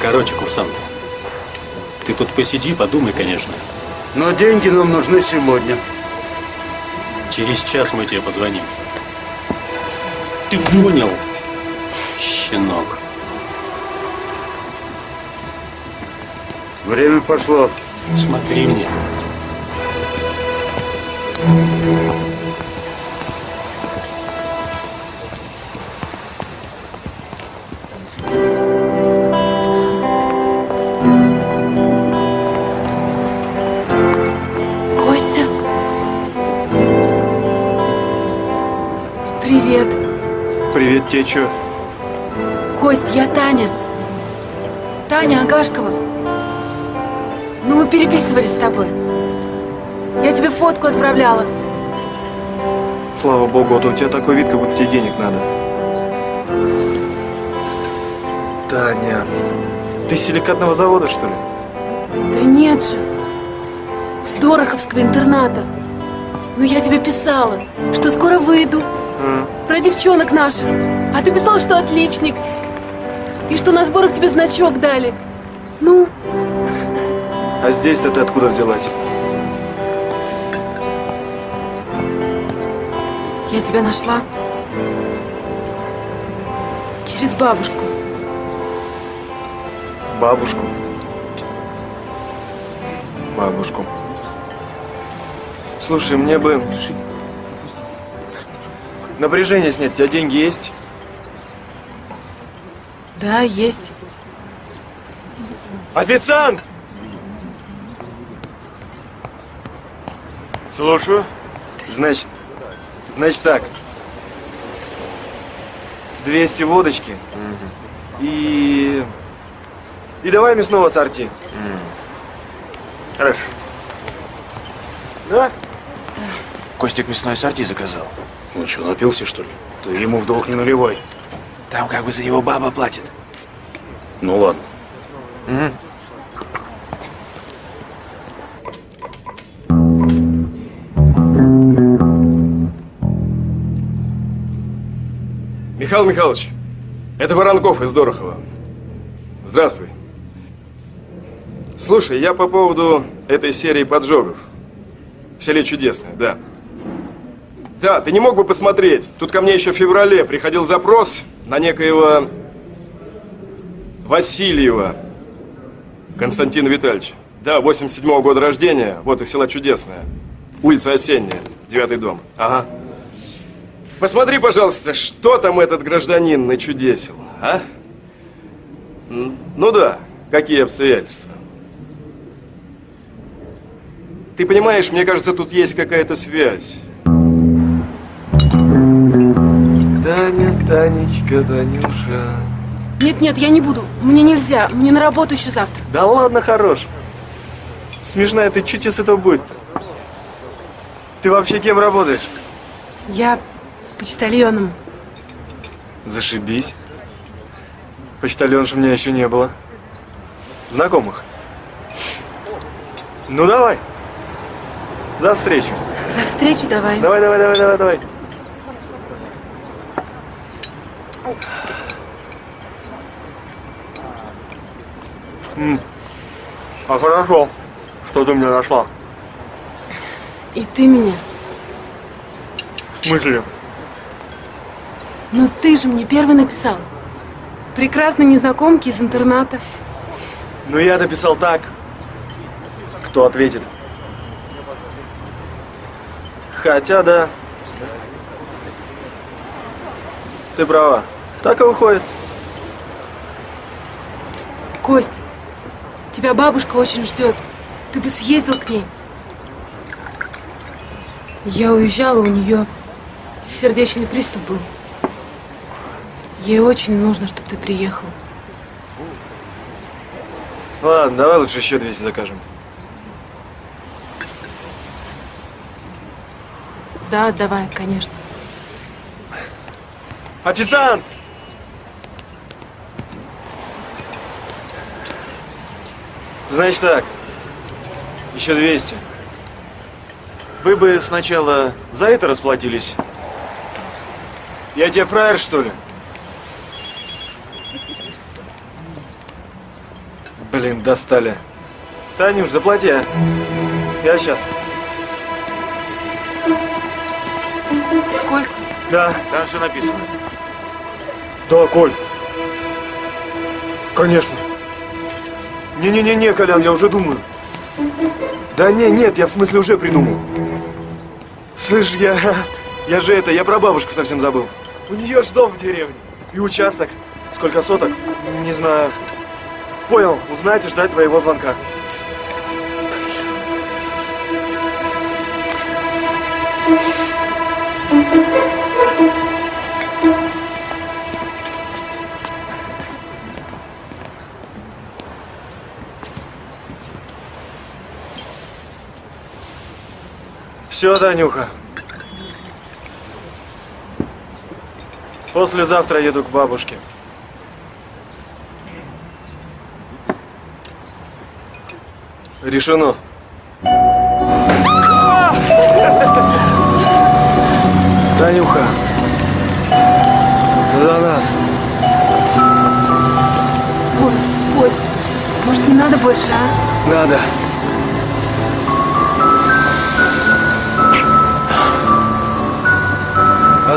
Короче, курсант, ты тут посиди, подумай, конечно. Но деньги нам нужны сегодня. Через час мы тебе позвоним. Ты понял, щенок? Время пошло. Смотри мне. Привет, тебе чё? Кость, я Таня. Таня Агашкова. Ну, мы переписывались с тобой. Я тебе фотку отправляла. Слава богу, а то у тебя такой вид, как будто тебе денег надо. Таня, ты с силикатного завода, что ли? Да нет же. С Дороховского интерната. Ну, я тебе писала, что скоро выйду. Про девчонок наших. А ты писал, что отличник. И что на сборах тебе значок дали. Ну, А здесь-то ты откуда взялась? я тебя нашла. Через бабушку. Бабушку. Бабушку. Слушай, мне бы... Напряжение снять. У тебя деньги есть? Да, есть. Официант! Слушаю. Значит, значит так. 200 водочки. И... И давай мясного сорти. Хорошо. Да? Костик мясной сорти заказал. Он что, напился, что ли? Ты ему в долг не наливай. Там как бы за него баба платит. Ну ладно. Мгм. Михаил Михайлович, это Воронков из Дорохова. Здравствуй. Слушай, я по поводу этой серии поджогов. В селе Чудесное, да. Да, ты не мог бы посмотреть? Тут ко мне еще в феврале приходил запрос на некоего Васильева Константина Витальевича. Да, 87-го года рождения, вот из села Чудесное. Улица Осенняя, девятый дом. Ага. Посмотри, пожалуйста, что там этот гражданин начудесил, а? Ну да, какие обстоятельства. Ты понимаешь, мне кажется, тут есть какая-то связь. Таня, Танечка, Танюша. Нет-нет, я не буду. Мне нельзя. Мне на работу еще завтра. Да ладно, хорош. Смешная ты, чуть из этого будет Ты вообще кем работаешь? Я почтальоном. Зашибись. Почтальонш у меня еще не было. Знакомых. Ну давай. За встречу. За встречу давай. Давай, давай, давай, давай, давай. М. А хорошо, что ты меня нашла. И ты меня. В смысле? Ну ты же мне первый написал. Прекрасной незнакомки из интерната. Ну я написал так. Кто ответит? Хотя да. Ты права. Так и выходит. Кость, тебя бабушка очень ждет. Ты бы съездил к ней. Я уезжала, у нее сердечный приступ был. Ей очень нужно, чтобы ты приехал. Ладно, давай лучше еще 200 закажем. Да, давай, конечно. Официант! Значит так, еще 200. Вы бы сначала за это расплатились. Я тебе фраер, что ли? Блин, достали. Танюш, заплати, а. Я сейчас. Сколько? Да. Там все написано. Да, Коль. Конечно. Не-не-не-не, Колян, я уже думаю. Да не, нет, я в смысле уже придумал. Слышь, я... Я же это, я про бабушку совсем забыл. У нее ж дом в деревне. И участок. Сколько соток? Не знаю. Понял, узнать ждать твоего звонка. Все, Танюха. Послезавтра еду к бабушке. Решено. Танюха. За нас. Кость, Кость, может, не надо больше, а? Надо.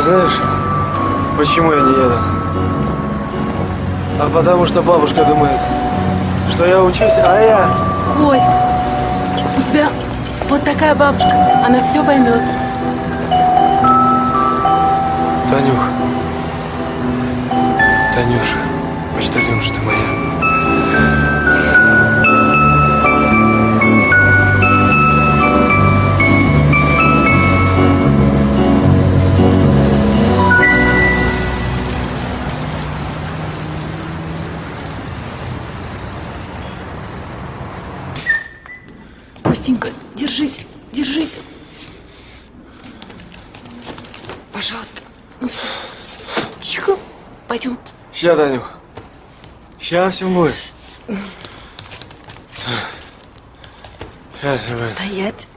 А знаешь, почему я не еду? А потому что бабушка думает, что я учусь, а я... Кость, у тебя вот такая бабушка, она все поймет. Танюх. Танюша, почтальонша ты моя. Ща, Танюх. Ща все будет. Ща все. Стоять.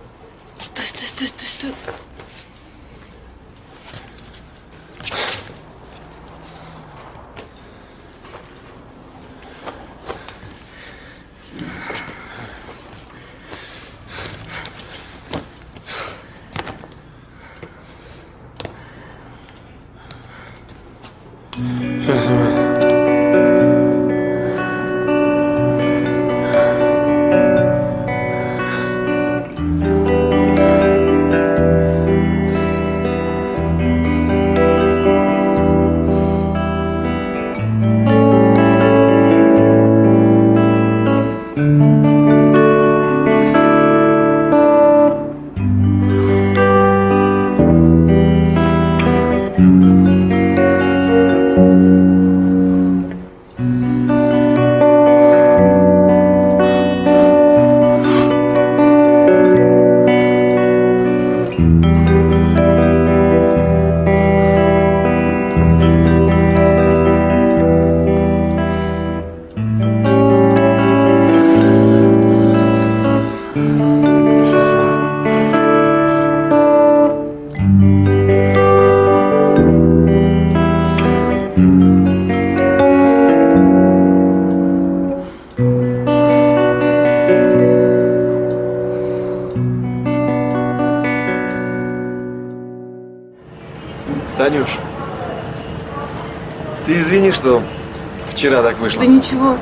Что вчера так вышло. Да ничего.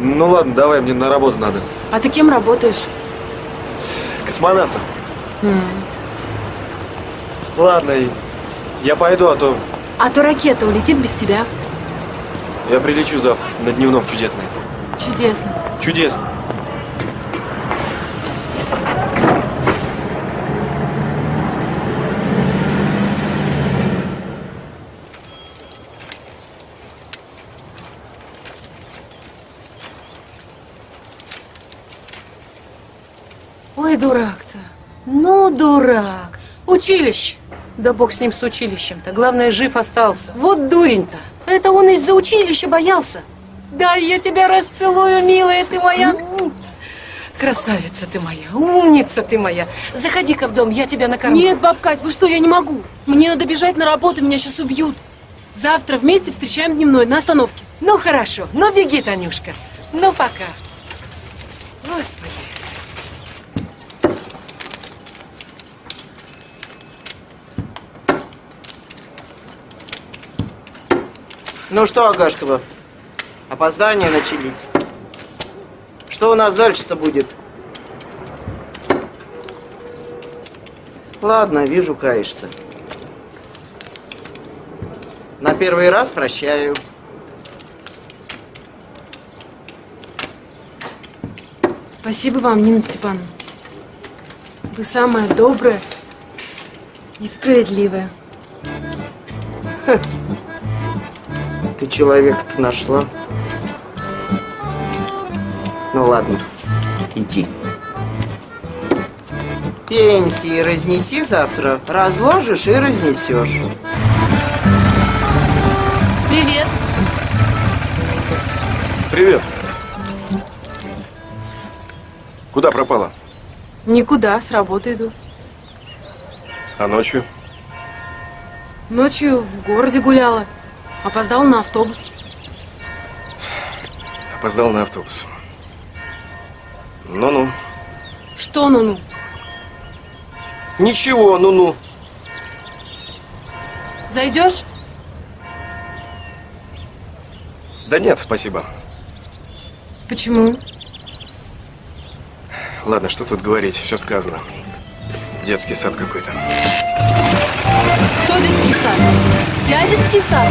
Ну ладно, давай, мне на работу надо. А ты кем работаешь? Космонавтом. М. Ладно, я пойду, а то А то ракета улетит без тебя. я прилечу завтра на дневном чудесный. Чудесно. Чудесно. Ой, дурак-то. Ну, дурак. Училище. Да бог с ним с училищем-то. Главное, жив остался. Вот дурень-то. Это он из-за училища боялся. Да, я тебя расцелую, милая ты моя. Красавица ты моя, умница ты моя. Заходи-ка в дом, я тебя накормлю. Нет, баб Кать, вы что, я не могу. Мне надо бежать на работу, меня сейчас убьют. Завтра вместе встречаем дневной на остановке. Ну, хорошо. Ну, беги, Танюшка. Ну, пока. Господи. Ну что, Агашкова, опоздания начались. Что у нас дальше-то будет? Ладно, вижу, каешься. На первый раз прощаю. Спасибо вам, Нина Степановна. Вы самая добрая и справедливая. Ты человека-то нашла. Ну ладно, иди. Пенсии разнеси завтра, разложишь и разнесешь. Привет. Привет. Куда пропала? Никуда, с работы иду. А ночью? Ночью в городе гуляла. Опоздал на автобус. Опоздал на автобус. Ну-ну. Что ну-ну? Ничего, ну-ну. Зайдешь? Да нет, спасибо. Почему? Ладно, что тут говорить, все сказано. Детский сад какой-то. Кто детский сад? Я детский сад.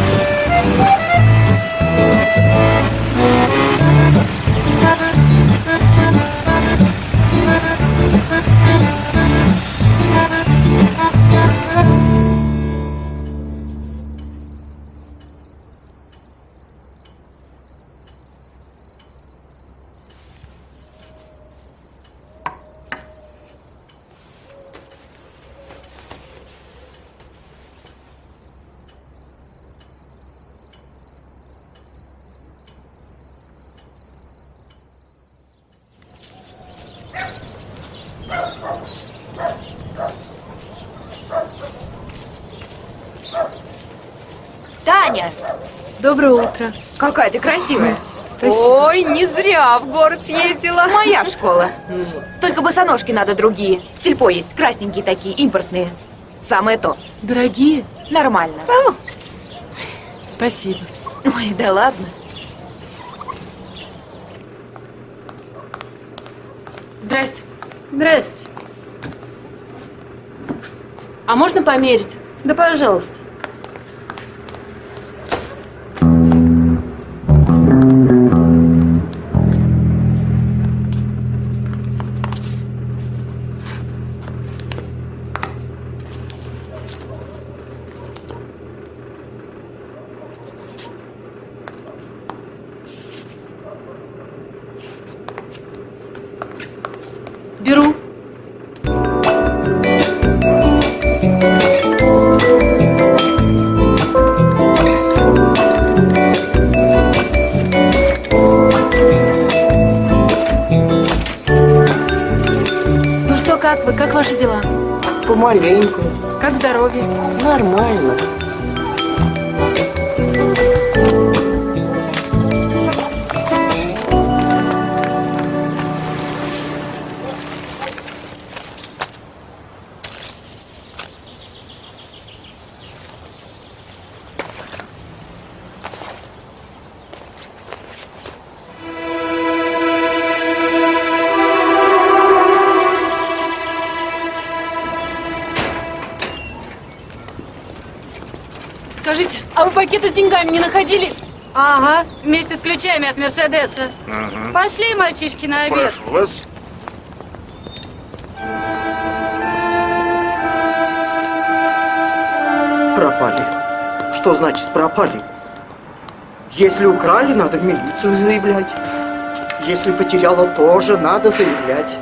Какая ты красивая. Спасибо. Ой, не зря в город съездила. Моя школа. Только босоножки надо другие. Сельпо есть, красненькие такие, импортные. Самое то. Дорогие? Нормально. Спасибо. Ой, да ладно. Здрасте. Здрасте. А можно померить? Да пожалуйста. Как вы? Как ваши дела? Помаленьку. Как здоровье? Нормально. Деньгами не находили? Ага, вместе с ключами от Мерседеса. Ага. Пошли, мальчишки, на обед. Прошу вас. Пропали. Что значит пропали? Если украли, надо в милицию заявлять. Если потеряла, тоже надо заявлять.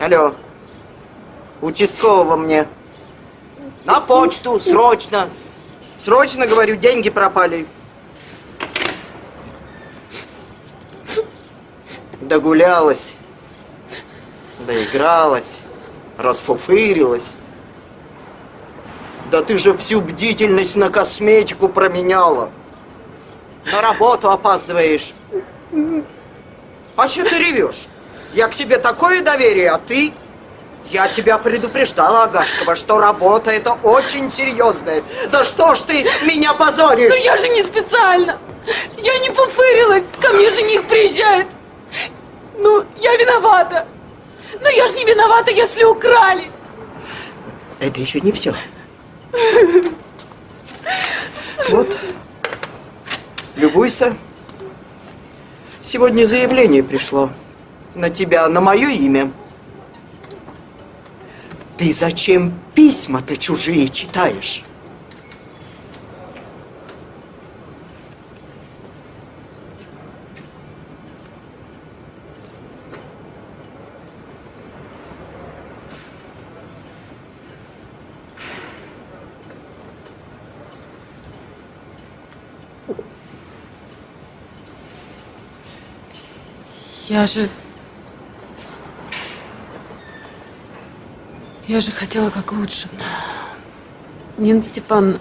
Алло. Участкового мне. На почту, срочно. Срочно, говорю, деньги пропали. Догулялась. Доигралась. Расфуфырилась. Да ты же всю бдительность на косметику променяла. На работу опаздываешь. А что ты ревешь? Я к тебе такое доверие, а ты? Я тебя предупреждала, Агашкова, что работа это очень серьезная. Да что ж ты меня позоришь? Ну я же не специально. Я не фуфырилась. Ко мне жених приезжает. Ну, я виновата. Но я же не виновата, если украли. Это еще не все. Вот. Любуйся. Сегодня заявление пришло. На тебя, на мое имя. Ты зачем письма-то чужие читаешь? Я же... Я же хотела как лучше. Нина Степановна,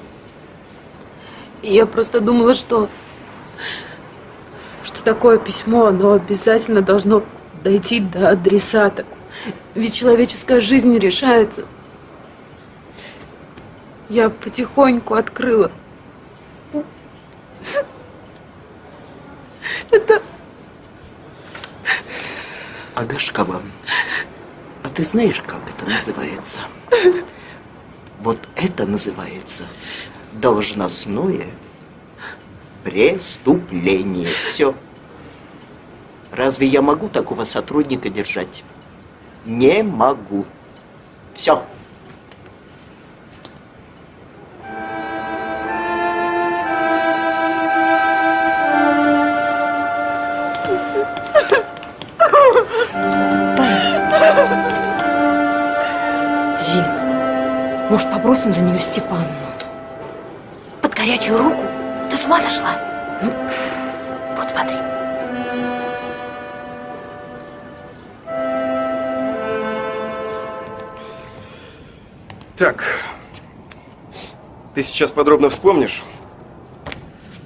я просто думала, что... Что такое письмо, оно обязательно должно дойти до адресата. Ведь человеческая жизнь решается. Я потихоньку открыла. Это Агашкова, ты знаешь, как это называется? Вот это называется должностное преступление. Все. Разве я могу такого сотрудника держать? Не могу. Все. Может, попросим за нее Степанну? Под горячую руку? Ты с ума сошла? Ну, вот смотри. Так, ты сейчас подробно вспомнишь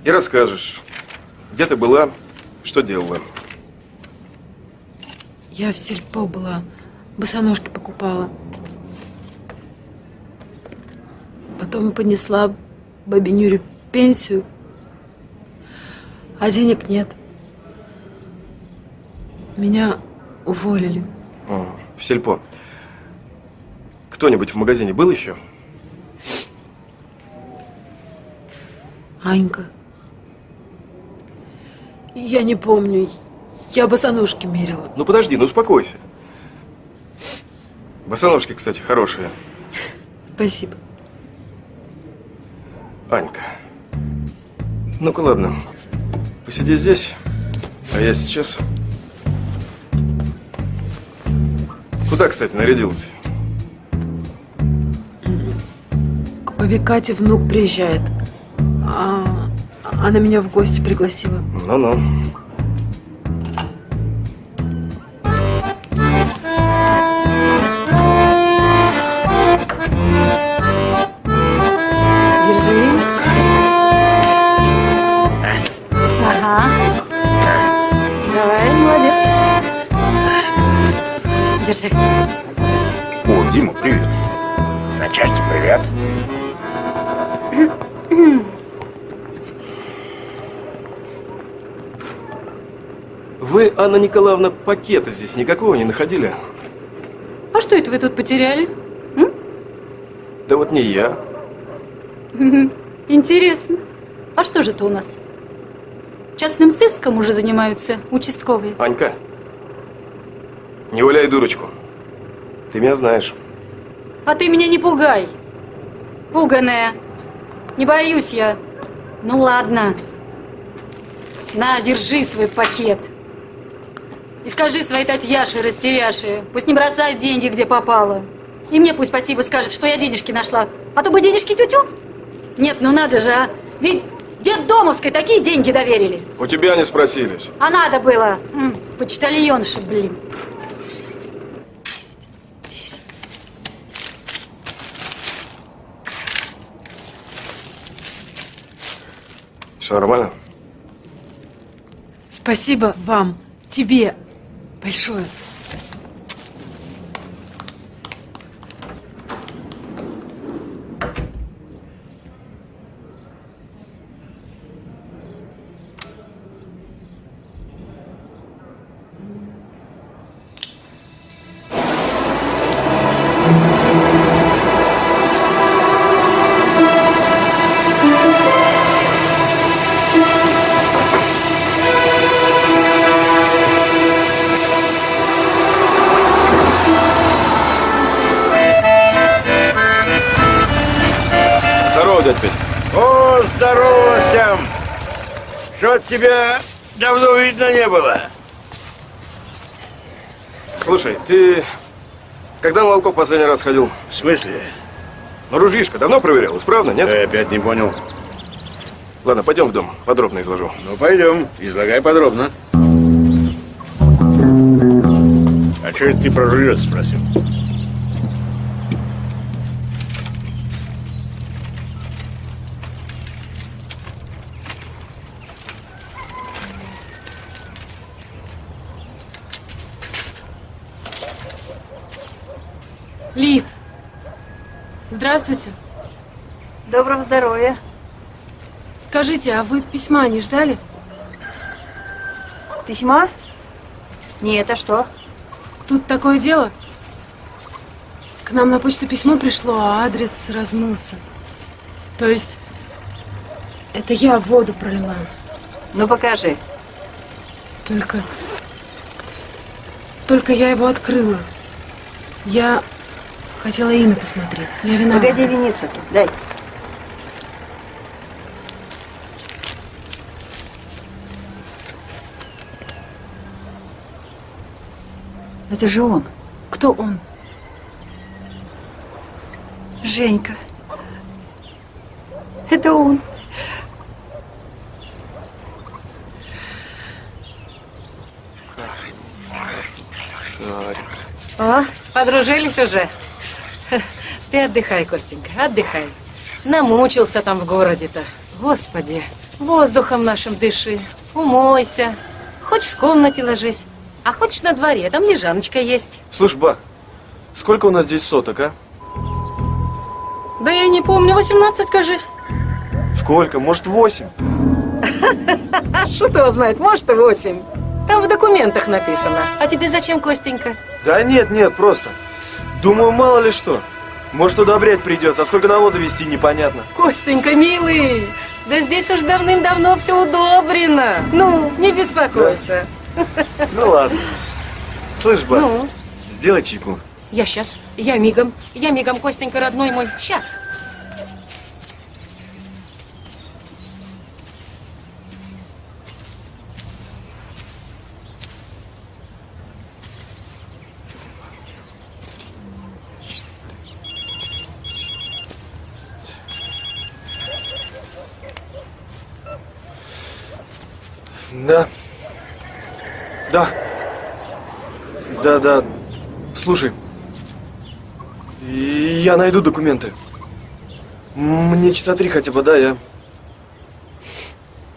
и расскажешь, где ты была, что делала. Я в сельпо была, босоножки покупала. Потом понесла бабе Нюре пенсию, а денег нет. Меня уволили. О, в сельпо. Кто-нибудь в магазине был еще? Анька. Я не помню. Я босоножки мерила. Ну подожди, ну успокойся. Босоножки, кстати, хорошие. Спасибо. Анька. Ну-ка, ладно. Посиди здесь, а я сейчас... Куда, кстати, нарядился? К бабе Кате внук приезжает. А, она меня в гости пригласила. Ну-ну. Держи. О, Дима, привет. Начальник, привет. Вы, Анна Николаевна, пакета здесь никакого не находили? А что это вы тут потеряли? Да вот не я. Интересно. А что же это у нас? Частным сыском уже занимаются участковые. Анька, не валяй дурочку. Ты меня знаешь. А ты меня не пугай. Пуганая. Не боюсь я. Ну ладно. На, держи свой пакет. И скажи своей Татьяше, растеряши, пусть не бросает деньги, где попало. И мне пусть спасибо скажет, что я денежки нашла. А то бы денежки тю-тю. Нет, ну надо же, а. Ведь дед Домовской такие деньги доверили. У тебя не спросились. А надо было. М, почтальонша, блин. Все нормально? Спасибо вам, тебе большое. Волков последний раз ходил? В смысле? Ну, ружьишко давно проверял? Исправно, нет? Я опять не понял. Ладно, пойдем в дом, подробно изложу. Ну, пойдем, излагай подробно. А что это ты про ружье спросил? Лид, здравствуйте. Доброго здоровья. Скажите, а вы письма не ждали? Письма? Нет, а что? Тут такое дело. К нам на почту письмо пришло, а адрес размылся. То есть, это я воду пролила. Ну, покажи. Только... Только я его открыла. Я хотела имя посмотреть. Я виновата. Погоди виниться тут, дай. Это же он. Кто он? Женька. Это он. О, подружились уже. (laughs) Ты отдыхай, Костенька, отдыхай. Намучился там в городе-то. Господи, воздухом нашим дыши, умойся. Хоть в комнате ложись, а хочешь на дворе, там лежаночка есть. Слушай, ба, сколько у нас здесь соток, а? Да я не помню, 18, кажись. Сколько? Может, восемь? А что его знает, может и 8. Там в документах написано. А тебе зачем, Костенька? Да нет, нет, просто. Думаю, мало ли что. Может, удобрять придется, а сколько навоза вести, непонятно. Костенька, милый, да здесь уж давным-давно все удобрено. Ну, не беспокойся. Ну ладно. Слышь, ба, Ну? сделай чайку. Я сейчас, я мигом, я мигом, Костенька, родной мой, сейчас. Да. Да. Да, да. Слушай. Я найду документы. Мне часа три хотя бы, да, я...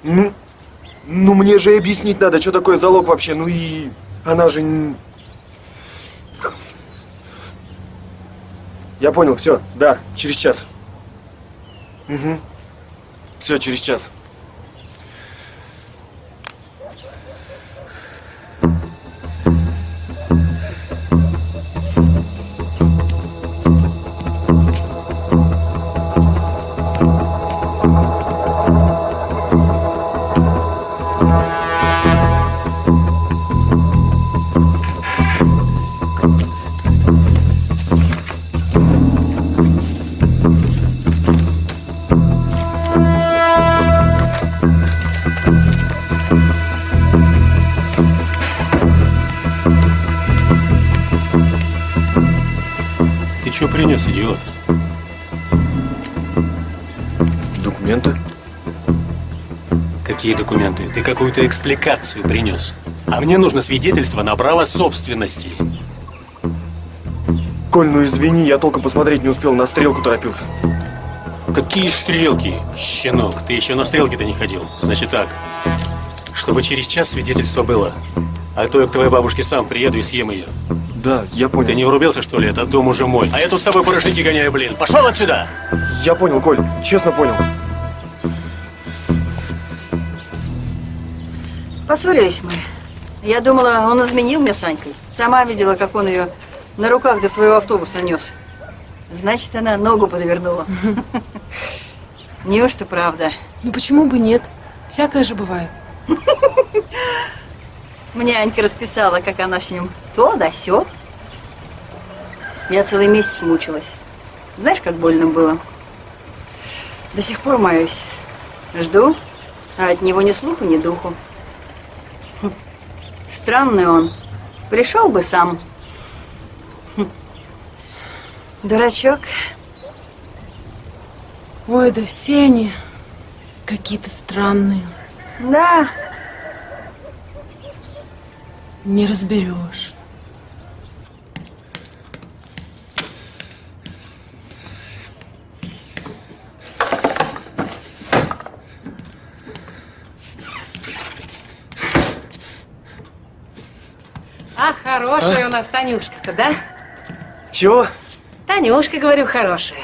Ну, ну мне же и объяснить надо, что такое залог вообще. Ну и она же... Я понял, все, да, через час. Угу. Все, через час. Еще принес, идиот? Документы? Какие документы? Ты какую-то экспликацию принес. А мне нужно свидетельство на право собственности. Коль, ну извини, я толком посмотреть не успел, на стрелку торопился. Какие стрелки? Щенок, ты еще на стрелки-то не ходил. Значит так, чтобы через час свидетельство было. А то я к твоей бабушке сам приеду и съем ее. Да, я понял. Ты не врубился, что ли? Этот дом уже мой. А я тут с тобой порожники гоняю, блин. Пошел отсюда! Я понял, Коль, честно понял. Поссорились мы. Я думала, он изменил мне с Анькой. Сама видела, как он ее на руках до своего автобуса нес. Значит, она ногу подвернула. (laughs) Неужто правда? Ну почему бы нет? Всякое же бывает. (laughs) Мне Анька расписала, как она с ним то да сё. Я целый месяц мучилась. Знаешь, как больно было? До сих пор маюсь. Жду, а от него ни слуху, ни духу. Хм. Странный он. Пришел бы сам. Хм. Дурачок. Ой, да все они какие-то странные. Да, Не разберешь. А хорошая у нас Танюшка-то, да? Чего? Танюшка, говорю, хорошая.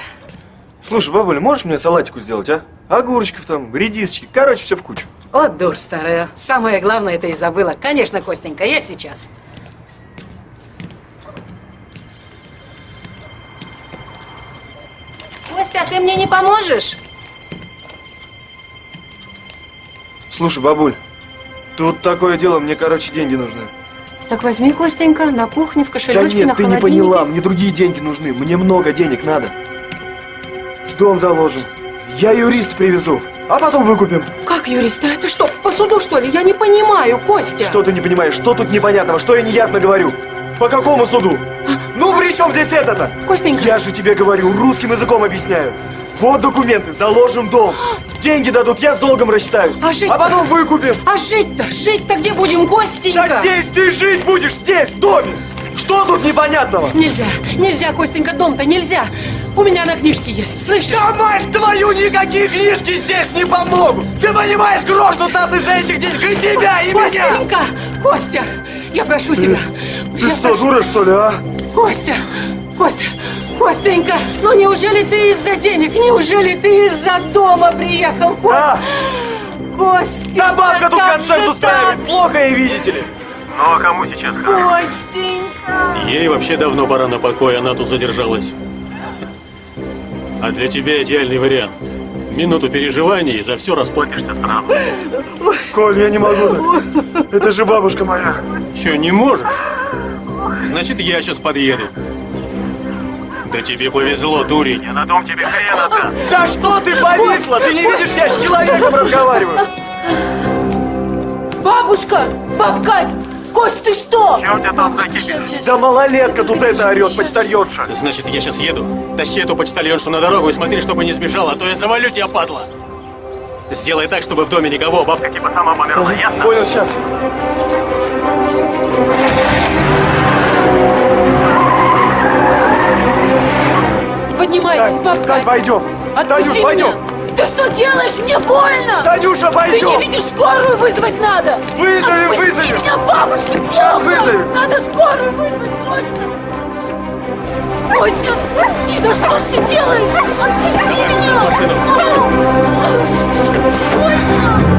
Слушай, бабуля, можешь мне салатику сделать, а? Огурчиков там, редисочки, короче, все в кучу. Вот дур старая. Самое главное это и забыла. Конечно, Костенька, я сейчас. Костя, ты мне не поможешь? Слушай, бабуль, тут такое дело, мне, короче, деньги нужны. Так возьми, Костенька, на кухне, в Да кошелечке, на нет, ты не поняла, мне другие деньги нужны, мне много денег надо. Дом заложим, я юрист привезу, а потом выкупим. Как, юрист, а это что, по суду, что ли? Я не понимаю, Костя. Что ты не понимаешь, что тут непонятного, что я неясно говорю? По какому суду? Ну при чем здесь это-то? Костенька. Я же тебе говорю, русским языком объясняю. Вот документы, заложим дом. Деньги дадут, я с долгом рассчитаюсь. А жить а потом выкупим. А жить-то, жить-то где будем, Костенька? Да здесь ты жить будешь, здесь, в доме. Что тут непонятного? Нельзя, нельзя, Костенька, дом-то нельзя. У меня на книжке есть, слышишь? Да мать твою, никакие книжки здесь не помогут! Ты понимаешь, грохнут нас из-за этих денег и тебя, и меня! Костенька, Костя, я прошу тебя. Ты Я что, прошу- дура, что ли, а? Костя, Костя, Костенька, ну неужели ты из-за денег, неужели ты из-за дома приехал, Костя? Костя, Да бабка тут концерт устраивает, плохо ей, видите ли? Ну а кому сейчас? Костенька. Ей вообще давно пора на покой, она тут задержалась. А для тебя идеальный вариант. Минуту переживаний и за все расплатишься сразу. Коль, я не могу так. Это же бабушка моя. Че, не можешь? Значит, я сейчас подъеду. Да тебе повезло, дурень. Я на дом тебе хрен отдам. Да что ты повисла? Ты не видишь, я с человеком разговариваю. Бабушка, баб Кать, Кость, ты что? У тебя там. Да малолетка тут это орет, почтальонша. Значит, я сейчас еду. Тащи эту почтальоншу на дорогу и смотри, чтобы не сбежала, а то я завалю тебя, падла. Сделай так, чтобы в доме никого, бабка типа сама померла, ясно? Понял, сейчас. Поднимайтесь, баб Кать, пойдем. Отпусти Танюш, меня. пойдем. Ты что делаешь? Мне больно! Танюша, пойдем. Ты не видишь, скорую вызвать надо! Вызовем, Отпусти вызовем. меня, бабушке плохо! Сейчас вызовем. Надо скорую вызвать срочно! Костя, отпусти! Да что ж ты делаешь? Отпусти меня! Больно!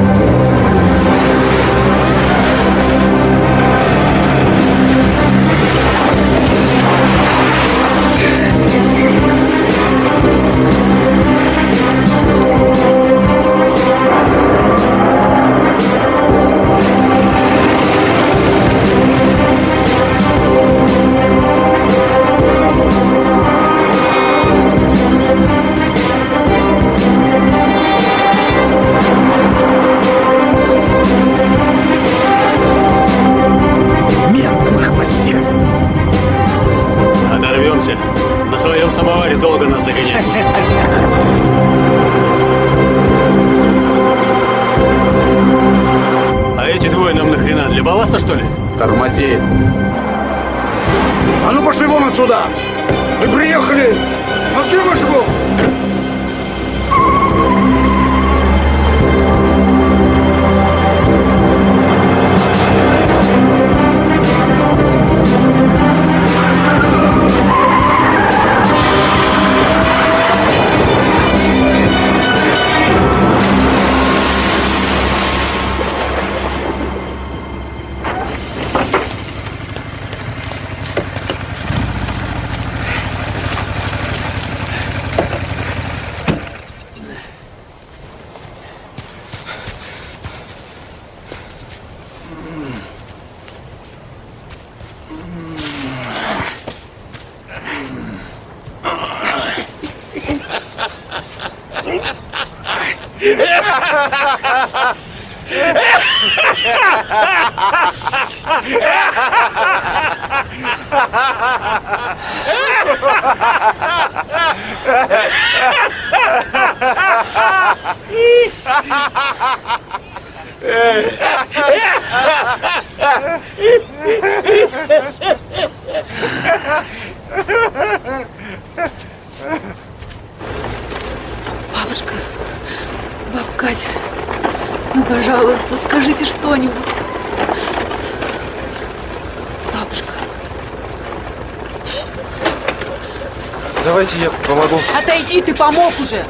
этом самоваре долго нас догонять. А эти двое нам нахрена? Для балласта, что ли? Тормози. А ну пошли вон отсюда! Мы приехали! Мозги вышибу! Бабушка, бабка Катя, ну, пожалуйста, скажите что-нибудь. Бабушка. Давайте я помогу. Отойди, ты помог уже.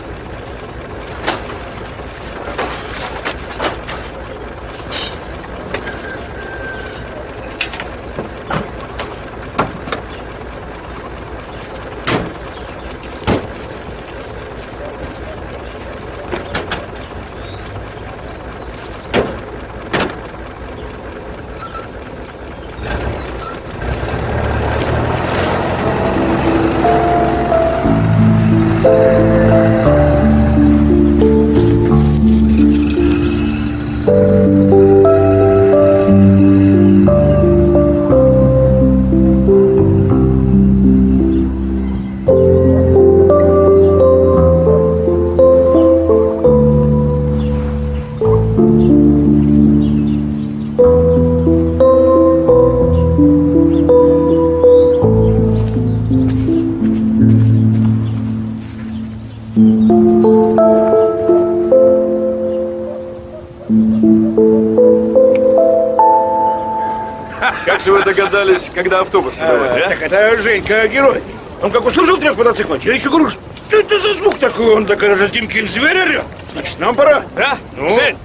Догадались, когда автобус подавать, а? Так это Женька герой. Он как услышал треск мотоцикла, я еще говорю, что это за звук такой? Он такой Димкин зверь орет. Значит, нам пора. Да? Ну? Жень!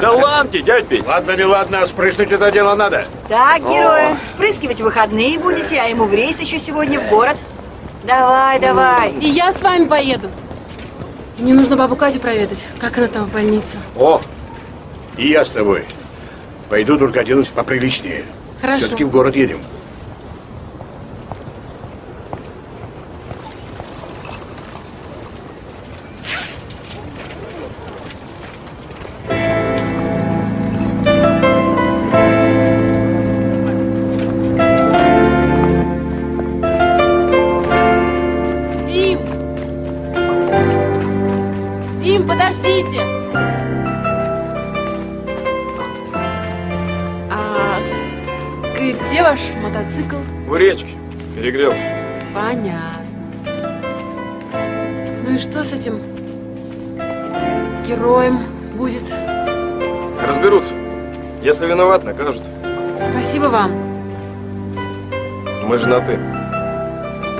Да ладно, дядь Петь. Ладно, не ладно, а спрыснуть это дело надо. Так, герои, спрыскивать в выходные будете, а ему в рейс еще сегодня в город. Давай, давай. И я с вами поеду. Мне нужно бабу Катю проведать, как она там в больнице. О, и я с тобой. Пойду только оденусь поприличнее. Хорошо. Все-таки в город едем.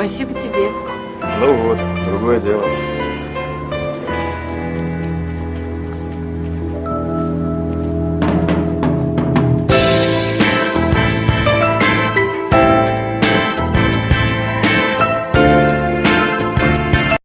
Спасибо тебе. Ну вот, другое дело.